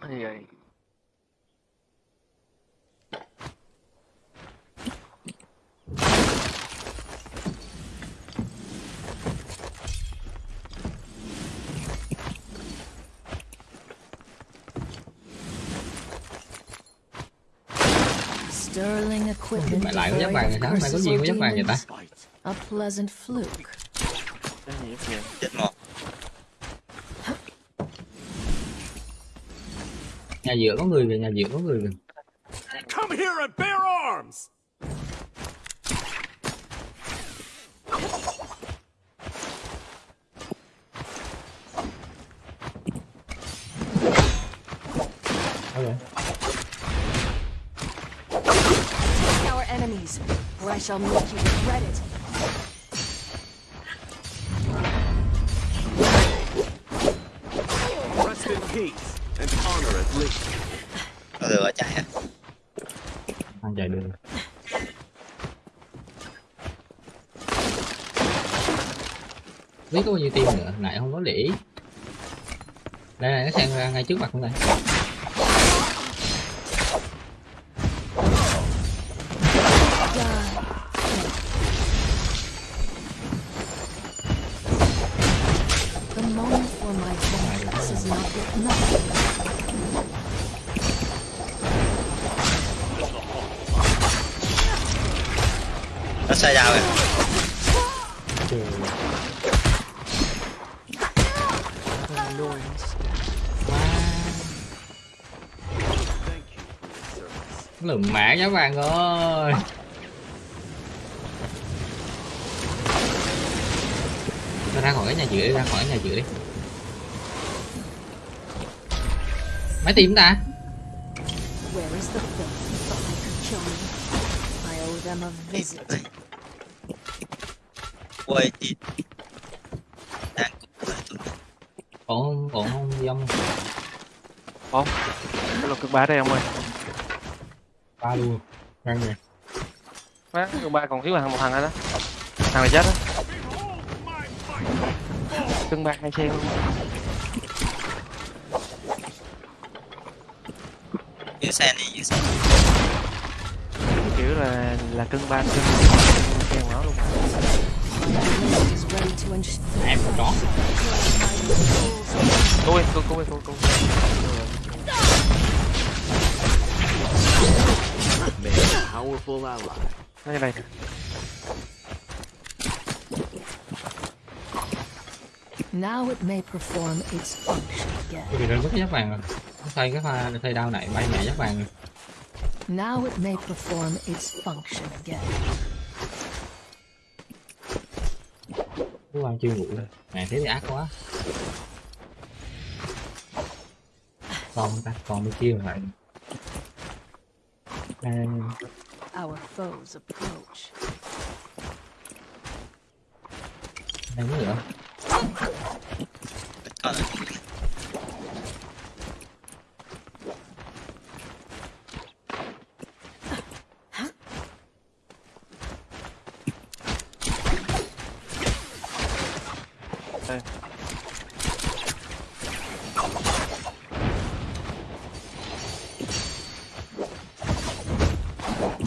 Cái gì vậy Sterling equipment lại có giáp vàng rồi sáng mày có gì có giáp vàng vậy ta. A pleasant fluke. Cái gì vậy chết một nhà giữa có người kìa nhà giữa có người kìa Come here and bear arms! okay. Attack our enemies, or I shall make you regret it. Biết có bao nhiêu tim nữa? Lại không có để ý. Đây, này, nó sang ra ngay trước mặt luôn này mã các bạn ơi Nó ra khỏi cái nhà giữa đi ra khỏi cái nhà giữa đi. Máy tìm ta? Where is the filth who thought I could kill me? I owe them a visit. ôi thì ổn ổn không dông Không. Cái lục cực bá đây ông ơi ba luôn răng nè. Má, ba còn thiếu hàng một thằng nữa đó? Thằng này chết đó. Cưng ba hai xe luôn. Giữ sen đi giữ sen Kiểu là là cưng ba cưng. Xe máu luôn em có Cô ơi, cô, cô ơi, a powerful ally. Nó như này Now it may perform its function again. Rơi mất cái giáp vàng rồi Nó xây cái pha xây đao này bay mẹ giáp vàng rồi Now it may perform its function again. Cú ăn chưa ngủ rồi Mẹ thế thì ác quá Còn ta còn bên kia lại Đây, Our foes approach. đây có nữa còn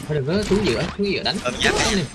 Đây Có xuống giữa xuống giữa đánh ôm giáp này.